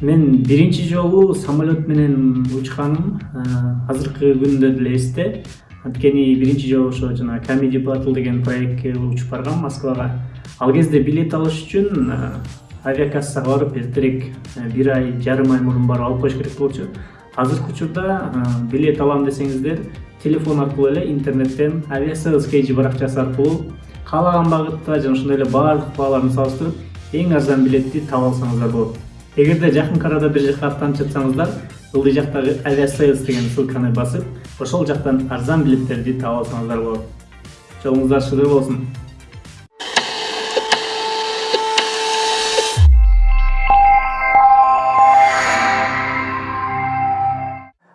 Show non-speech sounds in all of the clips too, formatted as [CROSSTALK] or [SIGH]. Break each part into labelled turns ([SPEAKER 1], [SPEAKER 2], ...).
[SPEAKER 1] мен биринчи жолу самолет менен учканым азыркы күндө деле эсте анткени биринчи жолу ошо жана comedy battle деген проектке учуп баргам москвага. Ал кезде билет алыш үчүн авиакассага барып эртерээк бир ай жарым ай мурун барып алып коюш керек болчу. Азыркы учурда билет алам десеңиздер телефон аркылуу эле интернеттен авиасейлс kg баракчасы аркылуу каалаган багытта жана ошондой эле баардык бааларын салыштырып эң арзан билетти таба алсаңыздар болот эгерде жакынкы арада бир жака аттанып жатсаңыздар ылдый жактагы авиасейлс деген ссылканы басып ошол жактан арзан билеттерди таап алсаңыздар болот жолуңуздар шыдыр болсун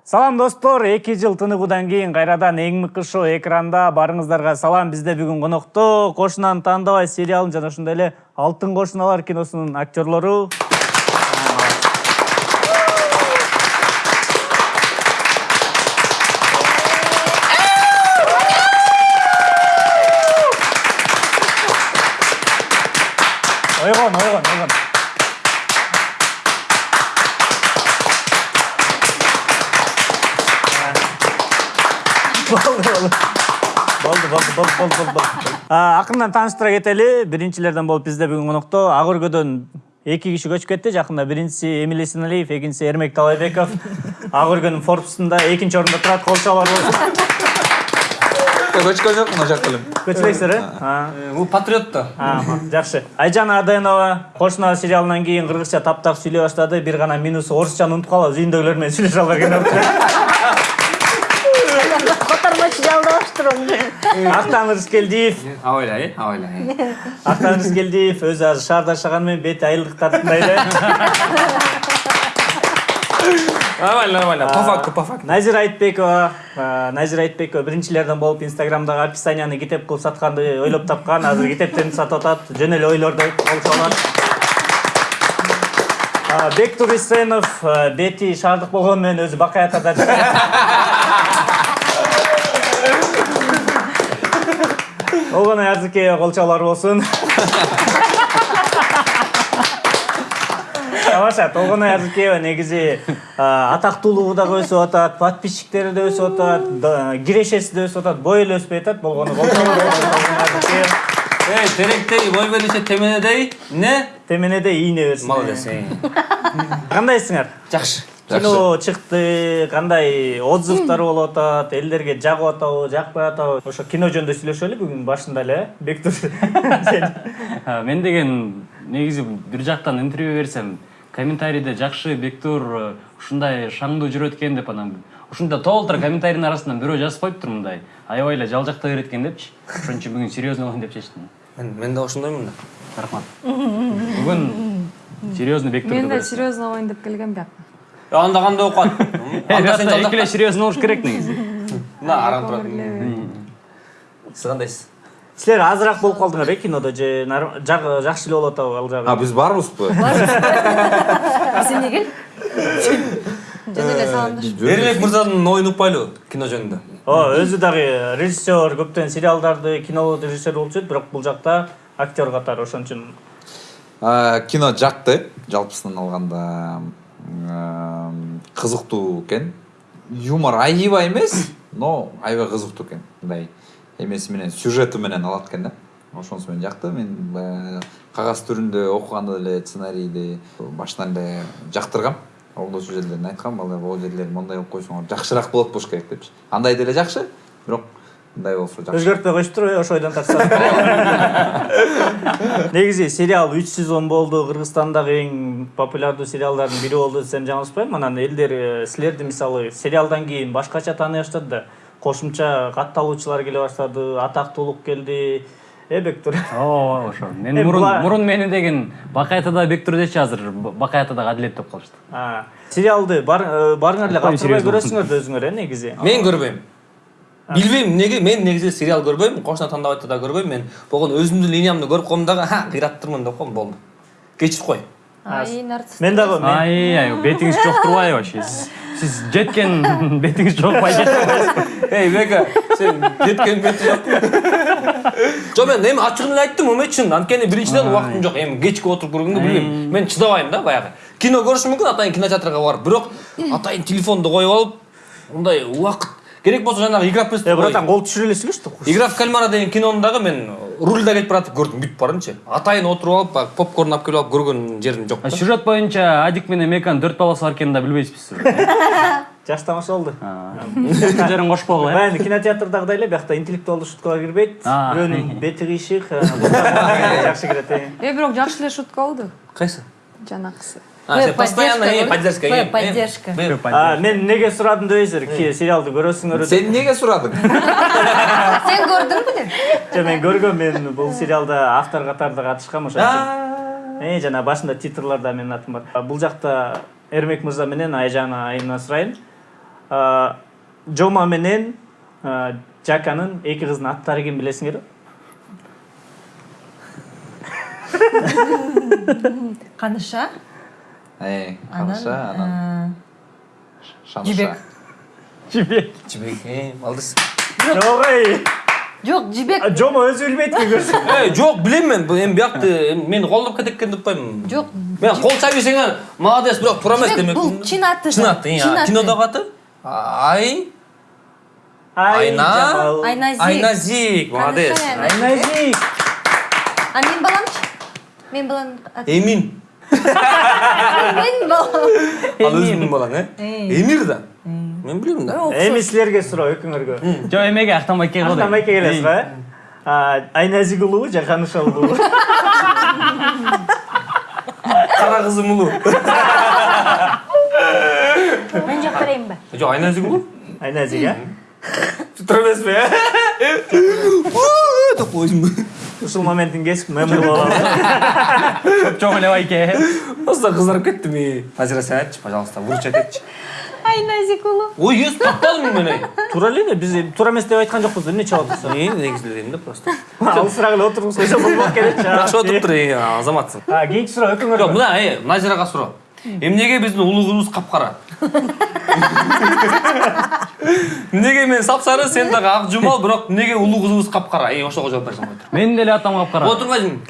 [SPEAKER 1] салам достор эки жыл тыныгуудан кийин кайрадан эң мыкты шоу экранда баарыңыздарга салам бизде бүгүн конокто кошунаны таандабай сериалын жана ошондой эле алтын кошуналар киносунун актерлору болду болду болду болду болду болду акырындан тааныштыра кетели. Биринчилерден болуп бизде бүгүн конокто. Ак өргөдөн эки киши көчүп кетти. Жакында биринчиси эмиль эсеналиев экинчиси эрмек таалайбеков ак өргөнүн форбсунда экинчи орунда турат кол чабуулар болсун.
[SPEAKER 2] Көчкөн жокмун жакта эле. Көчө
[SPEAKER 1] элексиздер э, э
[SPEAKER 3] бул патриот да.
[SPEAKER 1] Жакшы. Айжан аденова кошуна сериалынан кийин кыргызча таптап сүйлөй баштады. Бир гана минусу орусчаны унутуп калабыз. Үйүндөгүлөр менен сүйлөшө албай
[SPEAKER 4] келип
[SPEAKER 1] актан рыскелдиев
[SPEAKER 3] абайлай абайлай.
[SPEAKER 1] Актан рыскелдиев өзү азыр шаарда жашаганы менен бети айылдык тартындай эле
[SPEAKER 3] нормально нормально. По факту по факту.
[SPEAKER 1] Назира айтбекова а, назира айтбекова биринчилерден болуп инстаграмдагы описанияны китеп кылып сатканды ойлоп тапкан. Азыр китептерин сатып атат жөн эле ойлорду болчу бектур исенов бети шаардык болгону менен өзү бакай оған әрдікке қолшалар болсын тамаша толғанай әзілкеева негізі ә, отады, дагы өсүп атат подписчиктери да өсүп атат кирешеси да өсіп атат бойы эле өспөй атат болгону
[SPEAKER 3] эй теректей бой берише теменедей не?
[SPEAKER 1] теменедей ине берсин
[SPEAKER 3] молодец
[SPEAKER 1] кандайсыңар
[SPEAKER 3] жакшы
[SPEAKER 1] кино чыкты кандай отзывдар болуп атат элдерге жагып атабы жакпай атабы ошо кино жөнүндө сүйлөшөлү бүгүн башында эле э бектур [LAUGHS]
[SPEAKER 5] мен деген негизи бир жактан интервью берсем комментарийде жакшы бектур э, ушундай шаңдуу жүрөт экен деп анан ушундай толтура комментарийдин арасынан бирөө жазып коюптур мындай. Аябай эле жалжактай берет экен депчи. Ошон үчүн бүгүн серьезный болоюн деп чечтим.
[SPEAKER 3] Мен мен да ошондоймун да
[SPEAKER 5] рахмат. [LAUGHS] Бүгүн серьезный бектурду
[SPEAKER 6] мен да серьезно болоюн деп келгем бияка
[SPEAKER 5] андағанда оқыған
[SPEAKER 3] екі
[SPEAKER 5] серьезно болуш керек негізі
[SPEAKER 3] мына арам тұратын сіз қандайсыз
[SPEAKER 1] сіздер азырақ болып қалдыңар иә кинода же жақсы болып жатыр ал жағы
[SPEAKER 2] а
[SPEAKER 4] біз бармыз
[SPEAKER 6] ба сен неге
[SPEAKER 3] ерлік мырзаның ойын ұқпайлы кино жөнінде
[SPEAKER 1] ооба өзі дагы режиссер көптеген сериалдарды кино режиссер болып жүреді бірақ бұл жақта актер қатары ошон үчүн
[SPEAKER 2] кино жақты жалпысынан алғанда ә, қызықтуу экен юмор аябай эмес но аябай кызыктуу экен мындай эмеси менен сюжети менен алат экен да. Ошонусу менен жакты мен кагаз түрүндө окуганда эле сценарийди башынан эле жактыргам. Колдоочу жерлерин айткам балдар могул жерлерин мондай кылып койсоңор жакшыраак болот болуш керек депчи андай деле жакшы бирок мындай болсо жакшы
[SPEAKER 1] өзгөртпөй коюштур ошо ойдон тартса [LAUGHS] негизи сериал үч сезон болду кыргызстандагы эң популярдуу сериалдардын бири болду десем жаңылышпайм анан элдер э, силерди мисалы сериалдан кийин башкача тааный баштады да кошумча катталуучулар келе баштады атактуулук келди э бектур.
[SPEAKER 5] Ооба ошо. [LAUGHS] Мен
[SPEAKER 1] Э,
[SPEAKER 5] мурун мурун мени деген бакай атада бектур дечи азыр. Бакай атадагы адилет деп калышты
[SPEAKER 1] А, сериалды бар- э, барыңар эле
[SPEAKER 5] серьезно.
[SPEAKER 1] көрөсүңөр да өзүңөр э негизи
[SPEAKER 3] мен көрбөйм билбейм эмнеге мен негизи сериал көрбөйм кошуна тандабайды да көрбөйм мен болгону өзүмдүн линиямды көрүп коем дагы ха кыйраттырмын деп коем болду кечирип кой
[SPEAKER 4] Ай, нарцисс.
[SPEAKER 1] мен дагы
[SPEAKER 5] ай ай бетиңиз жок турбайбы вообще. Сиз сиз жеткен [LAUGHS] бетиңиз жокпай жетпей
[SPEAKER 3] эй бека сен жеткен бети жокпу жок мен эми ачыгын эле айттым эми чын анткени биринчиден убактым жок эми кечке отуруп көргөнгө билбейм мен чыдабайм да баягы кино көрүшү мүмкүн атайын кинотеатрга барып. Бирок атайын телефонду коюп алып мындай убакыт керек болсо жанагы игра в
[SPEAKER 1] Э,
[SPEAKER 3] престоль
[SPEAKER 1] братан кол түшүрө элесиңби что
[SPEAKER 3] игра в кальмара деген кинону дагы мен рульда кетип баратып көрдүм бүйтүп барынчы атайын отуруп алып баягы попкорн алып келип алып көргөн жерим жок
[SPEAKER 5] А
[SPEAKER 3] да
[SPEAKER 5] сюжет боюнча адик менен меканын төрт баласы бар экенин да билбейсизбиз сюжет [LAUGHS]
[SPEAKER 1] жакшы тамаша болду
[SPEAKER 5] жерин кошпогула э
[SPEAKER 1] баягы кинотеатрдагыдай эле биякта интеллектуалдуу шуткалар кирбейт бирөөнүн [LAUGHS] бети кыйшык э, жакшы кирет э.
[SPEAKER 7] Э, бирок жакшы эле шутка болду.
[SPEAKER 3] кайсы
[SPEAKER 7] Жанакысы.
[SPEAKER 3] А, сен постоянно э, поддержка э,
[SPEAKER 4] поддержка.
[SPEAKER 1] А, мен неге сурадым дебейсиздер ки сериалды көрөсүңөр
[SPEAKER 2] сен эмнеге сурадың [LAUGHS]
[SPEAKER 4] Сен көрдүңбү деп?
[SPEAKER 1] жок мен көргөм мен бул сериалда автор катарында катышкам ошон үчүн Э, жана башында титрларда менин атым бар. А, Бул жакта Эрмек мырза менен Айжана айымына сурайын. А, Жома менен Жаканын эки кызынын аттары ким билесиңерби?
[SPEAKER 4] Каныша?
[SPEAKER 2] Каныша анан шаныша
[SPEAKER 4] Жибек.
[SPEAKER 1] Жибек.
[SPEAKER 3] жибек э алдыс
[SPEAKER 1] Жок эй.
[SPEAKER 4] Жок, жибек.
[SPEAKER 1] А, Жома өзү билбейт ки көрсө.
[SPEAKER 3] э жок билем мен биякты эми мени колдоп кетет экен деп атпаймынбы
[SPEAKER 4] Жок.
[SPEAKER 3] мен кол чабисеңер молодец бирок туура эмес
[SPEAKER 4] Жибек
[SPEAKER 3] демек
[SPEAKER 4] бул чын аты.
[SPEAKER 3] чын аты кинодогу аты ай айна.
[SPEAKER 4] Айназик.
[SPEAKER 3] айназик молодец
[SPEAKER 4] Айназик. А мен баламчы? Мен баланын аты.
[SPEAKER 3] эмин
[SPEAKER 4] Мен балам.
[SPEAKER 3] Ал өзүңдүн балаң э эмир да мен билем да
[SPEAKER 1] Эми силерге суроо экөөңөргө.
[SPEAKER 5] жок эмеге актанбайке кылды
[SPEAKER 1] Артамайке келесиз го э? А, Айназик улуу же Каныша улуу?
[SPEAKER 3] кара кызым улуу
[SPEAKER 4] Мен жок берейинби?
[SPEAKER 3] жок айназик улуу
[SPEAKER 1] Айназик э?
[SPEAKER 3] туура эмеспи э деп коюшум
[SPEAKER 1] Ушул моментин кесип мемор
[SPEAKER 5] жок эле байке
[SPEAKER 3] просто кызарып кеттим и назира сен айтчы пожалуйста выручать этчи
[SPEAKER 4] Айназик улуу.
[SPEAKER 3] ой ес таппадым мен ей
[SPEAKER 1] Туура эле биз туура эмес деп айткан жокпуз эмне чабат болсо.
[SPEAKER 3] и негизи эле дейм да просто
[SPEAKER 1] Алысыраак эле отуруп койсо болбок келетчи.
[SPEAKER 3] жакшы отуруптур э, азаматсың
[SPEAKER 1] А, кийинки суроо
[SPEAKER 3] жок
[SPEAKER 1] экөөңөргө.
[SPEAKER 3] мына назирага суроо эмнеге биздин улуу кызыбыз капкара эмнеге [LAUGHS] мен сапсары сен дагы ак жумал бирок эмнеге улуу кызыбыз капкара эй ошого жооп берсең былай
[SPEAKER 5] менин деле атам капкара
[SPEAKER 3] отурбайсың [LAUGHS]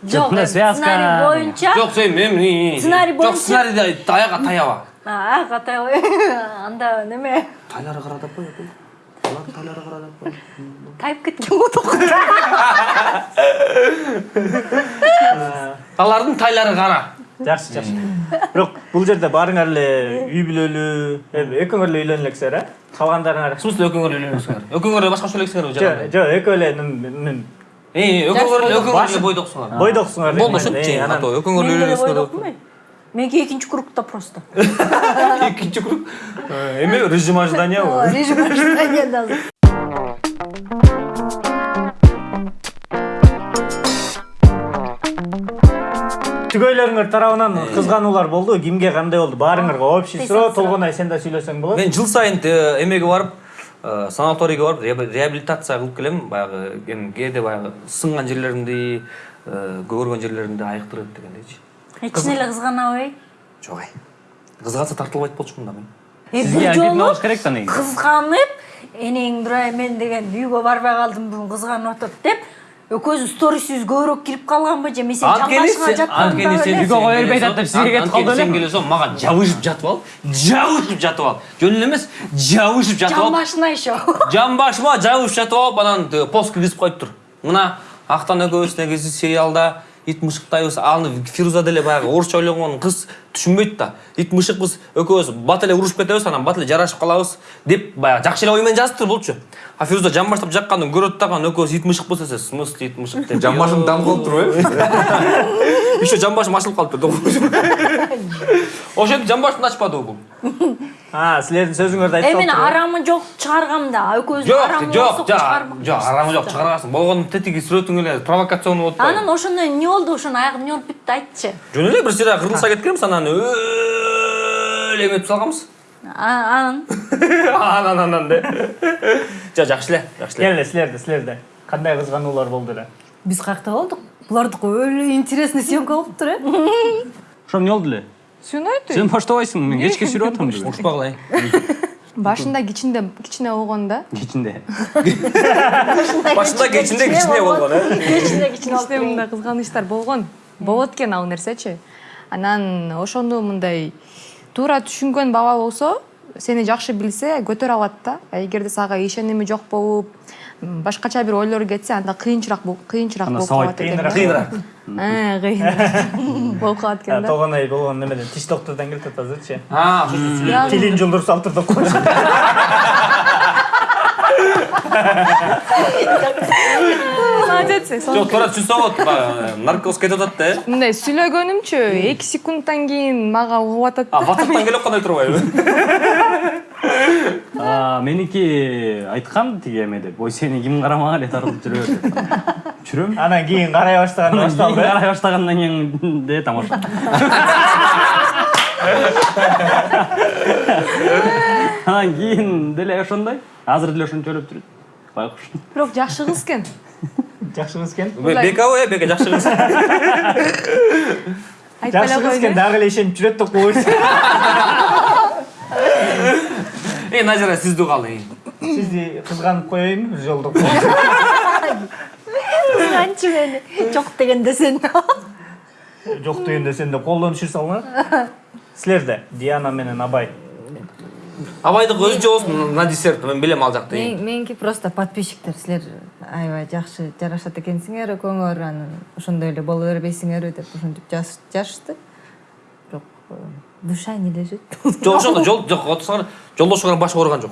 [SPEAKER 4] Жок,
[SPEAKER 5] мына связка.
[SPEAKER 4] сценарий боюнча.
[SPEAKER 3] жок сен мен
[SPEAKER 4] Сценарий
[SPEAKER 3] жок
[SPEAKER 4] боюнча-
[SPEAKER 3] сценарийде аяга таяба
[SPEAKER 4] А, катай ой. [LAUGHS] Анда неме?
[SPEAKER 3] тайлары кара деп кой тайлары кара деп кой
[SPEAKER 4] Тайып кеткен го ток.
[SPEAKER 3] алардын тайлары кара
[SPEAKER 1] Жакшы, жакшы. Бирок бул жерде баарыңар эле үй бүлөлүү, эми экөөңөр эле үйлөнө элексиңер, э? Калгандарыңар
[SPEAKER 3] в смысле экөөңөр үйлөнөсүңөр экөөңөр эле башкача элексиңер
[SPEAKER 1] Жок, жок, экөө эле
[SPEAKER 3] экөөңөр эле экөөңөр эле бойдоксуңар
[SPEAKER 1] бойдоксуңар.
[SPEAKER 3] болду ошентчи ато экөөңөр эле үйлөнөсүңөр
[SPEAKER 4] бойдокмун. Меники экинчи кругта просто.
[SPEAKER 3] экинчи круг эме режим ожиданиябы
[SPEAKER 4] Режим ожидания
[SPEAKER 1] түгөйлөрүңөр тарабынан кызгануулар болду. Кимге кандай болду? Баарыңарга общий суроо, толгонай сен да сүйлөсөң болот.
[SPEAKER 3] мен жыл сайын э, эмеге барып э, санаторийге барып реаб- реабилитация кылып келем баягы эми кээде баягы сынган жерлеримди э, көгөргөн жерлеримди айыктырып дегендейчи
[SPEAKER 4] Эчине эле кызганабы?
[SPEAKER 3] жок ай кызганса тартылбайт болчумун да мен
[SPEAKER 4] Э, бир жолу
[SPEAKER 5] болуш керек да негизи
[SPEAKER 4] кызганып, энең Нурай мен деген үйгө барбай калдым бүгүн кызганып атат деп экөөбүз сторисибиз көбүрөөк кирип калганбы же? Мен сен жамбашыңа жатканда
[SPEAKER 5] Үйгө
[SPEAKER 4] эле
[SPEAKER 5] кое бербей атат деп сизге кетип калды эле.
[SPEAKER 3] сен келе соң мага жабышып жатып ал. Жабышып жатып ал. Жөн эле эмес жабышып жатып ал.
[SPEAKER 4] Жамбашына еще [LAUGHS]
[SPEAKER 3] жамбашыма жабышып жатып алып анан тиги пост киргизип коюптур мына актан экөөбүз негизи сериалда ит мышыктайбыз аны фируза деле баягы орусча ойлогон кыз. Түшүнбөйт да ит мышыкпыз экөөбүз бат эле урушуп кетебиз анан бат эле жарашып калабыз деп баягы жакшы эле ой менен жазыптыр болчу а фируза жамбаштап жакканын көрөт дагы анан экөөбүз ит мышыкпыз десе в смысле ит мышык деп
[SPEAKER 2] жамбашың дам кылып турбайбы
[SPEAKER 3] еще жамбашым ачылып калыптыр ошентип жамбашымды ачпадыбы бул
[SPEAKER 1] А, силердин сөзүңөрдү
[SPEAKER 4] э
[SPEAKER 1] айтып
[SPEAKER 4] мен арамы жок чыгаргам да экөөбүз
[SPEAKER 3] жок
[SPEAKER 4] арамы
[SPEAKER 3] жок жок арамы жок чыгарасың болгону тетиги сүрөтүң эле провокационный болуп атпайбы
[SPEAKER 4] анан ошондо эмне болду ошонун аягы эмне болуп бүттү айтчы
[SPEAKER 3] жөн эле бир сыйра кырылыса кеткенбиз анан өлө эметип салганбыз
[SPEAKER 4] А- анан
[SPEAKER 3] анан анан де жок жакшы эле жакшы эле
[SPEAKER 1] Келе силерде, силерде кандай кызгануулар болду эле?
[SPEAKER 4] биз каякта болдук булардыкы өлө интересный съемка болуптур э
[SPEAKER 5] ошо эмне болду эле
[SPEAKER 7] Сүйнөйт.
[SPEAKER 5] сен баштабайсың мен кечке сүрүп атам деп
[SPEAKER 3] урушпагыла
[SPEAKER 7] Башында кичинде кичине болгондо
[SPEAKER 5] кичинде
[SPEAKER 3] башында кечинде кичине болгон э
[SPEAKER 4] болуп
[SPEAKER 7] кичине мындай кызганычтар болгон. Болот экен ал нерсечи. Анан ошону мындай туура түшүнгөн бала болсо сени жакшы билсе көтөрө алат да. А эгерде сага ишеними жок болуп башкача бир ойлор кетсе анда кыйынчыраак бул- кыйынчыраак [LAUGHS] болуп калат экен да.
[SPEAKER 3] кыйыныраак
[SPEAKER 7] Э, кыйыныраак болуп калат экен да.
[SPEAKER 1] Толгонай болгон немеден тиш доктордон келип атат азырчы тилин жолдуруп салыптыр деп коюш [LAUGHS]
[SPEAKER 7] молодец
[SPEAKER 3] жок туура түшүнсө болот баягы наркоз кетип атат да э
[SPEAKER 7] мындай сүйлөгөнүмчү эки секундтан кийин мага угуп атат
[SPEAKER 3] а ватсаптан келип кандай турбайбы
[SPEAKER 5] А, меники айткан тиги эмеде ой сени ким карамага эле тартып жүрөбөр деп жүрөм
[SPEAKER 1] анан кийин карай баштаганда
[SPEAKER 5] кийин
[SPEAKER 1] башталды э?
[SPEAKER 5] карай баштагандан кийин де тамаша анан кийин деле ошондой азыр деле ошончолуп жүрөт байкуш
[SPEAKER 7] бирок жакшы кыз экен
[SPEAKER 1] жакшы кыз экен
[SPEAKER 3] бекабы э бека жакшы кыз
[SPEAKER 7] айтпай
[SPEAKER 1] жакшы
[SPEAKER 7] эле
[SPEAKER 1] кыз экен
[SPEAKER 7] коеюн
[SPEAKER 1] дагы эле ишенип жүрөт деп коюш
[SPEAKER 3] э назира сизди угалы
[SPEAKER 1] сизди кызганып коеюнбу бир жолдо
[SPEAKER 4] кызганчы мени жок дегенде сен
[SPEAKER 1] жок дегенде сен де колдон түшүр салыңар силерде диана менен абай
[SPEAKER 3] абайдыкы өзүнчө болсун на десерт мен билем ал жакты
[SPEAKER 6] Мен- меники просто подписчиктер силер аябай жакшы жарашат экенсиңер экөөңөр анан ошондой эле боло бербейсиңерби деп ушинтип жаз- жазышты бирок э, душа не лежит. [LAUGHS]
[SPEAKER 3] Жок ошондо жол жок отурсаңар жолдошуңар башы ооруган жок.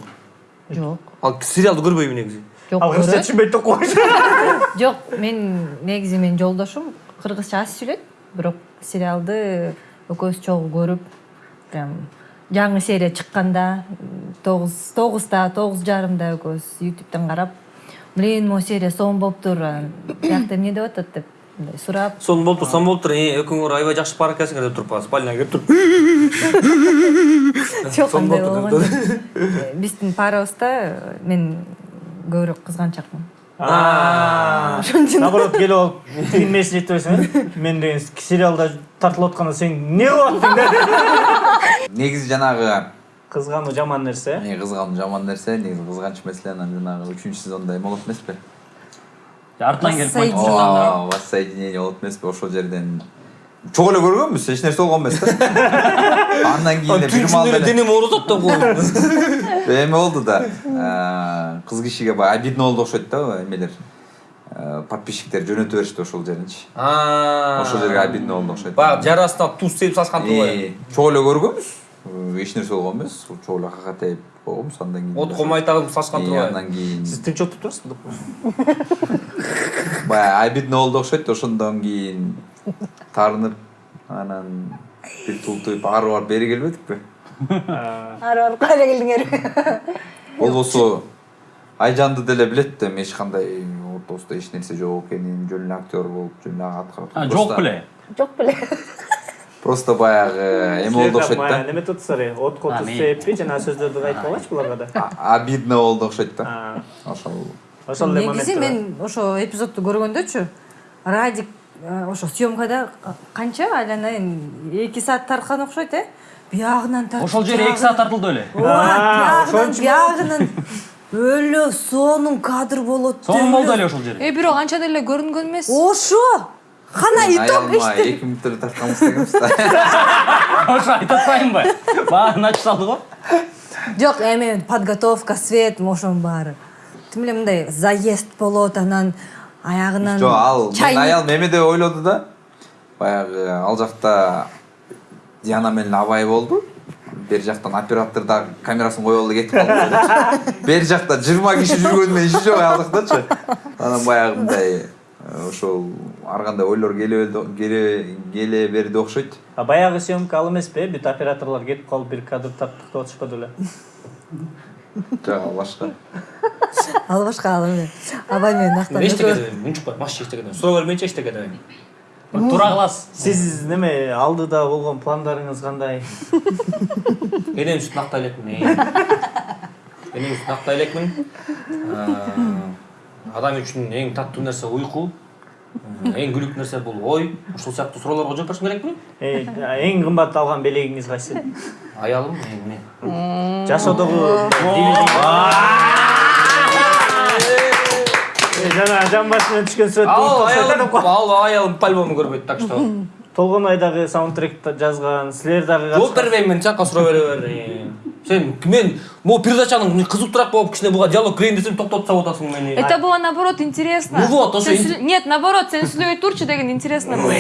[SPEAKER 6] Жок.
[SPEAKER 3] Ал сериалды көрбөйбү негизи?
[SPEAKER 6] Жок
[SPEAKER 1] ал кыргызча түшүнбөйт деп коюш. [LAUGHS]
[SPEAKER 6] Жок мен негизи менин жолдошум кыргызча аз сүйлөйт. Бирок сериалды экөөбүз чогуу көрүп прям жаңы серия чыкканда тогуз тогузда тогуз жарымда экөөбүз ютубтан карап блин могу серия сонун болуптур анан биякта эмне деп атат деп мындай сурап
[SPEAKER 3] сонун болуптур сонун болуптур э, экөөңөр аябай жакшы пара экенсиңер [LAUGHS] деп туруп спальняга кирип туруп
[SPEAKER 6] жок андай болгон жок. Э, биздин парабызда мен көбүрөөк кызганчакмын
[SPEAKER 1] наоборот келип алып тигин нерсени айтпайсың мен деген сериалда тартылып атканда сен эмне кылып аттың деп [LAUGHS]
[SPEAKER 2] негизи жанагы
[SPEAKER 1] кызгануу жаман нерсе
[SPEAKER 2] Э, кызгануу жаман нерсе негизи кызганыч маселе анан жанагы үчүнчү сезондо эме болот эмеспи
[SPEAKER 5] артынан келип
[SPEAKER 6] Воссоединение.
[SPEAKER 2] воссоединение болот эмеспи ошол жерден. Чогуу эле көргөнбүз эч нерсе болгон эмес да. [LAUGHS] Андан кийин эле бир маалда
[SPEAKER 3] денем ооруп атат деп [LAUGHS] коюп
[SPEAKER 2] эме болду да. Э, кыз кишиге баягы обидно болду окшойт да эмелер. Подписчиктер жөнөтө беришти ошол жеринчи ошол жерге обидно болду окшойт
[SPEAKER 3] баягы жарасына туз себип салышкан турбайбы
[SPEAKER 2] Э, чогуу эле көргөнбүз Э, эч нерсе болгон эмес чогуу эле какатайып койгонбуз андан кийин
[SPEAKER 3] от комайтагын салышкан
[SPEAKER 2] Э,
[SPEAKER 3] турбайбы
[SPEAKER 2] андан кийин.
[SPEAKER 1] Сиз тынч отуруп турасызбы деп
[SPEAKER 2] баягы обидно болду окшойт ошондон кийин таарынып анан бир тултуйп ары барып бери келбедикпи? [LAUGHS]
[SPEAKER 4] Ары барып кайра келдиңер.
[SPEAKER 2] Болбосо айжанды деле билет да эми эч кандай ортобузда эч нерсе жок экенин жөн эле актер болуп жөн эле аткарып
[SPEAKER 5] А, жок беле
[SPEAKER 4] жок беле
[SPEAKER 2] просто баягы эме болду окшойт да
[SPEAKER 1] неметип атасыздар отко туз себеппи жанагы сөздөрдү айтпагылачы буларга да
[SPEAKER 2] А- обидно болду окшойт да
[SPEAKER 1] А,
[SPEAKER 2] ошол
[SPEAKER 1] ошол эле
[SPEAKER 6] негизи мен ошо эпизодду көргөндөчү радик ошо съемкада канча айланайын эки саат тарткан окшойт э биягынан тартып
[SPEAKER 5] ошол жери эки саат тартылды беле
[SPEAKER 1] А,
[SPEAKER 6] биягынан
[SPEAKER 1] ошончу
[SPEAKER 6] биягынан өлө сонун кадр болот
[SPEAKER 5] сонун болду эле ошол жери
[SPEAKER 7] э бирок анча деле көрүнгөн эмес.
[SPEAKER 6] Ошо! Кана итог эчтене
[SPEAKER 2] эки эле тартканбыз дегенбиз да [LAUGHS]
[SPEAKER 5] ошо айтып атпайынбы баарын ачып салды го?
[SPEAKER 6] Жок эми подготовка свет ошонун баары. Тим эле мындай заезд болот анан аягынан
[SPEAKER 2] жок ал аялым эме деп ойлоду да. Баягы ал жакта диана менен абай болду. Бери жактан оператор дагы камерасын коюп алды кетип калды деп. бери жакта жыйырма киши жүргөнүнөн иши жок ал жактачы анан баягы мындай ошол ар кандай ойлор келе берди- келе келе берди окшойт
[SPEAKER 1] А баягы съемка ал эмеспи э бүт операторлор кетип калып бир кадр тарттык деп атышпады беле
[SPEAKER 2] жок ал башка
[SPEAKER 6] ал башка ал эме абай менен актан
[SPEAKER 3] мен эчтеке
[SPEAKER 6] экөө-
[SPEAKER 3] дебейм унчукпай маш эчтеке дебейм сурап бермейинчи эчтеке
[SPEAKER 5] туура кыласыз
[SPEAKER 1] сиз неме алдыда болгон пландарыңыз кандай
[SPEAKER 3] энем үстүн актай элекмин энем үстүн актай элекмин адам үчүн эң таттуу нерсе уйку эң күлүктүү нерсе бул ой. Ушул сыяктуу суроолорго жооп беришим керекмин
[SPEAKER 1] Э, эң кымбат алган белегиңиз кайсы?
[SPEAKER 3] Аялым эмне
[SPEAKER 1] жашоодогу жана жан башынан түшкөн сүрөт
[SPEAKER 3] ал аялым ал аялым по альбому көрбөйт так что. [LAUGHS]
[SPEAKER 1] Толгонай дагы саундтрек жазган силер дагы
[SPEAKER 3] жооп бербейм мен чакка суроо бере бер сен мен могу передачанын кызыктуураак болуп кичине буга диалог кирейин десем токтотуп салып атасың мени
[SPEAKER 7] Это было наоборот интересно.
[SPEAKER 3] Ну вот,
[SPEAKER 7] Нет, наоборот, сен сүйлөбөй турчу деген интересно было.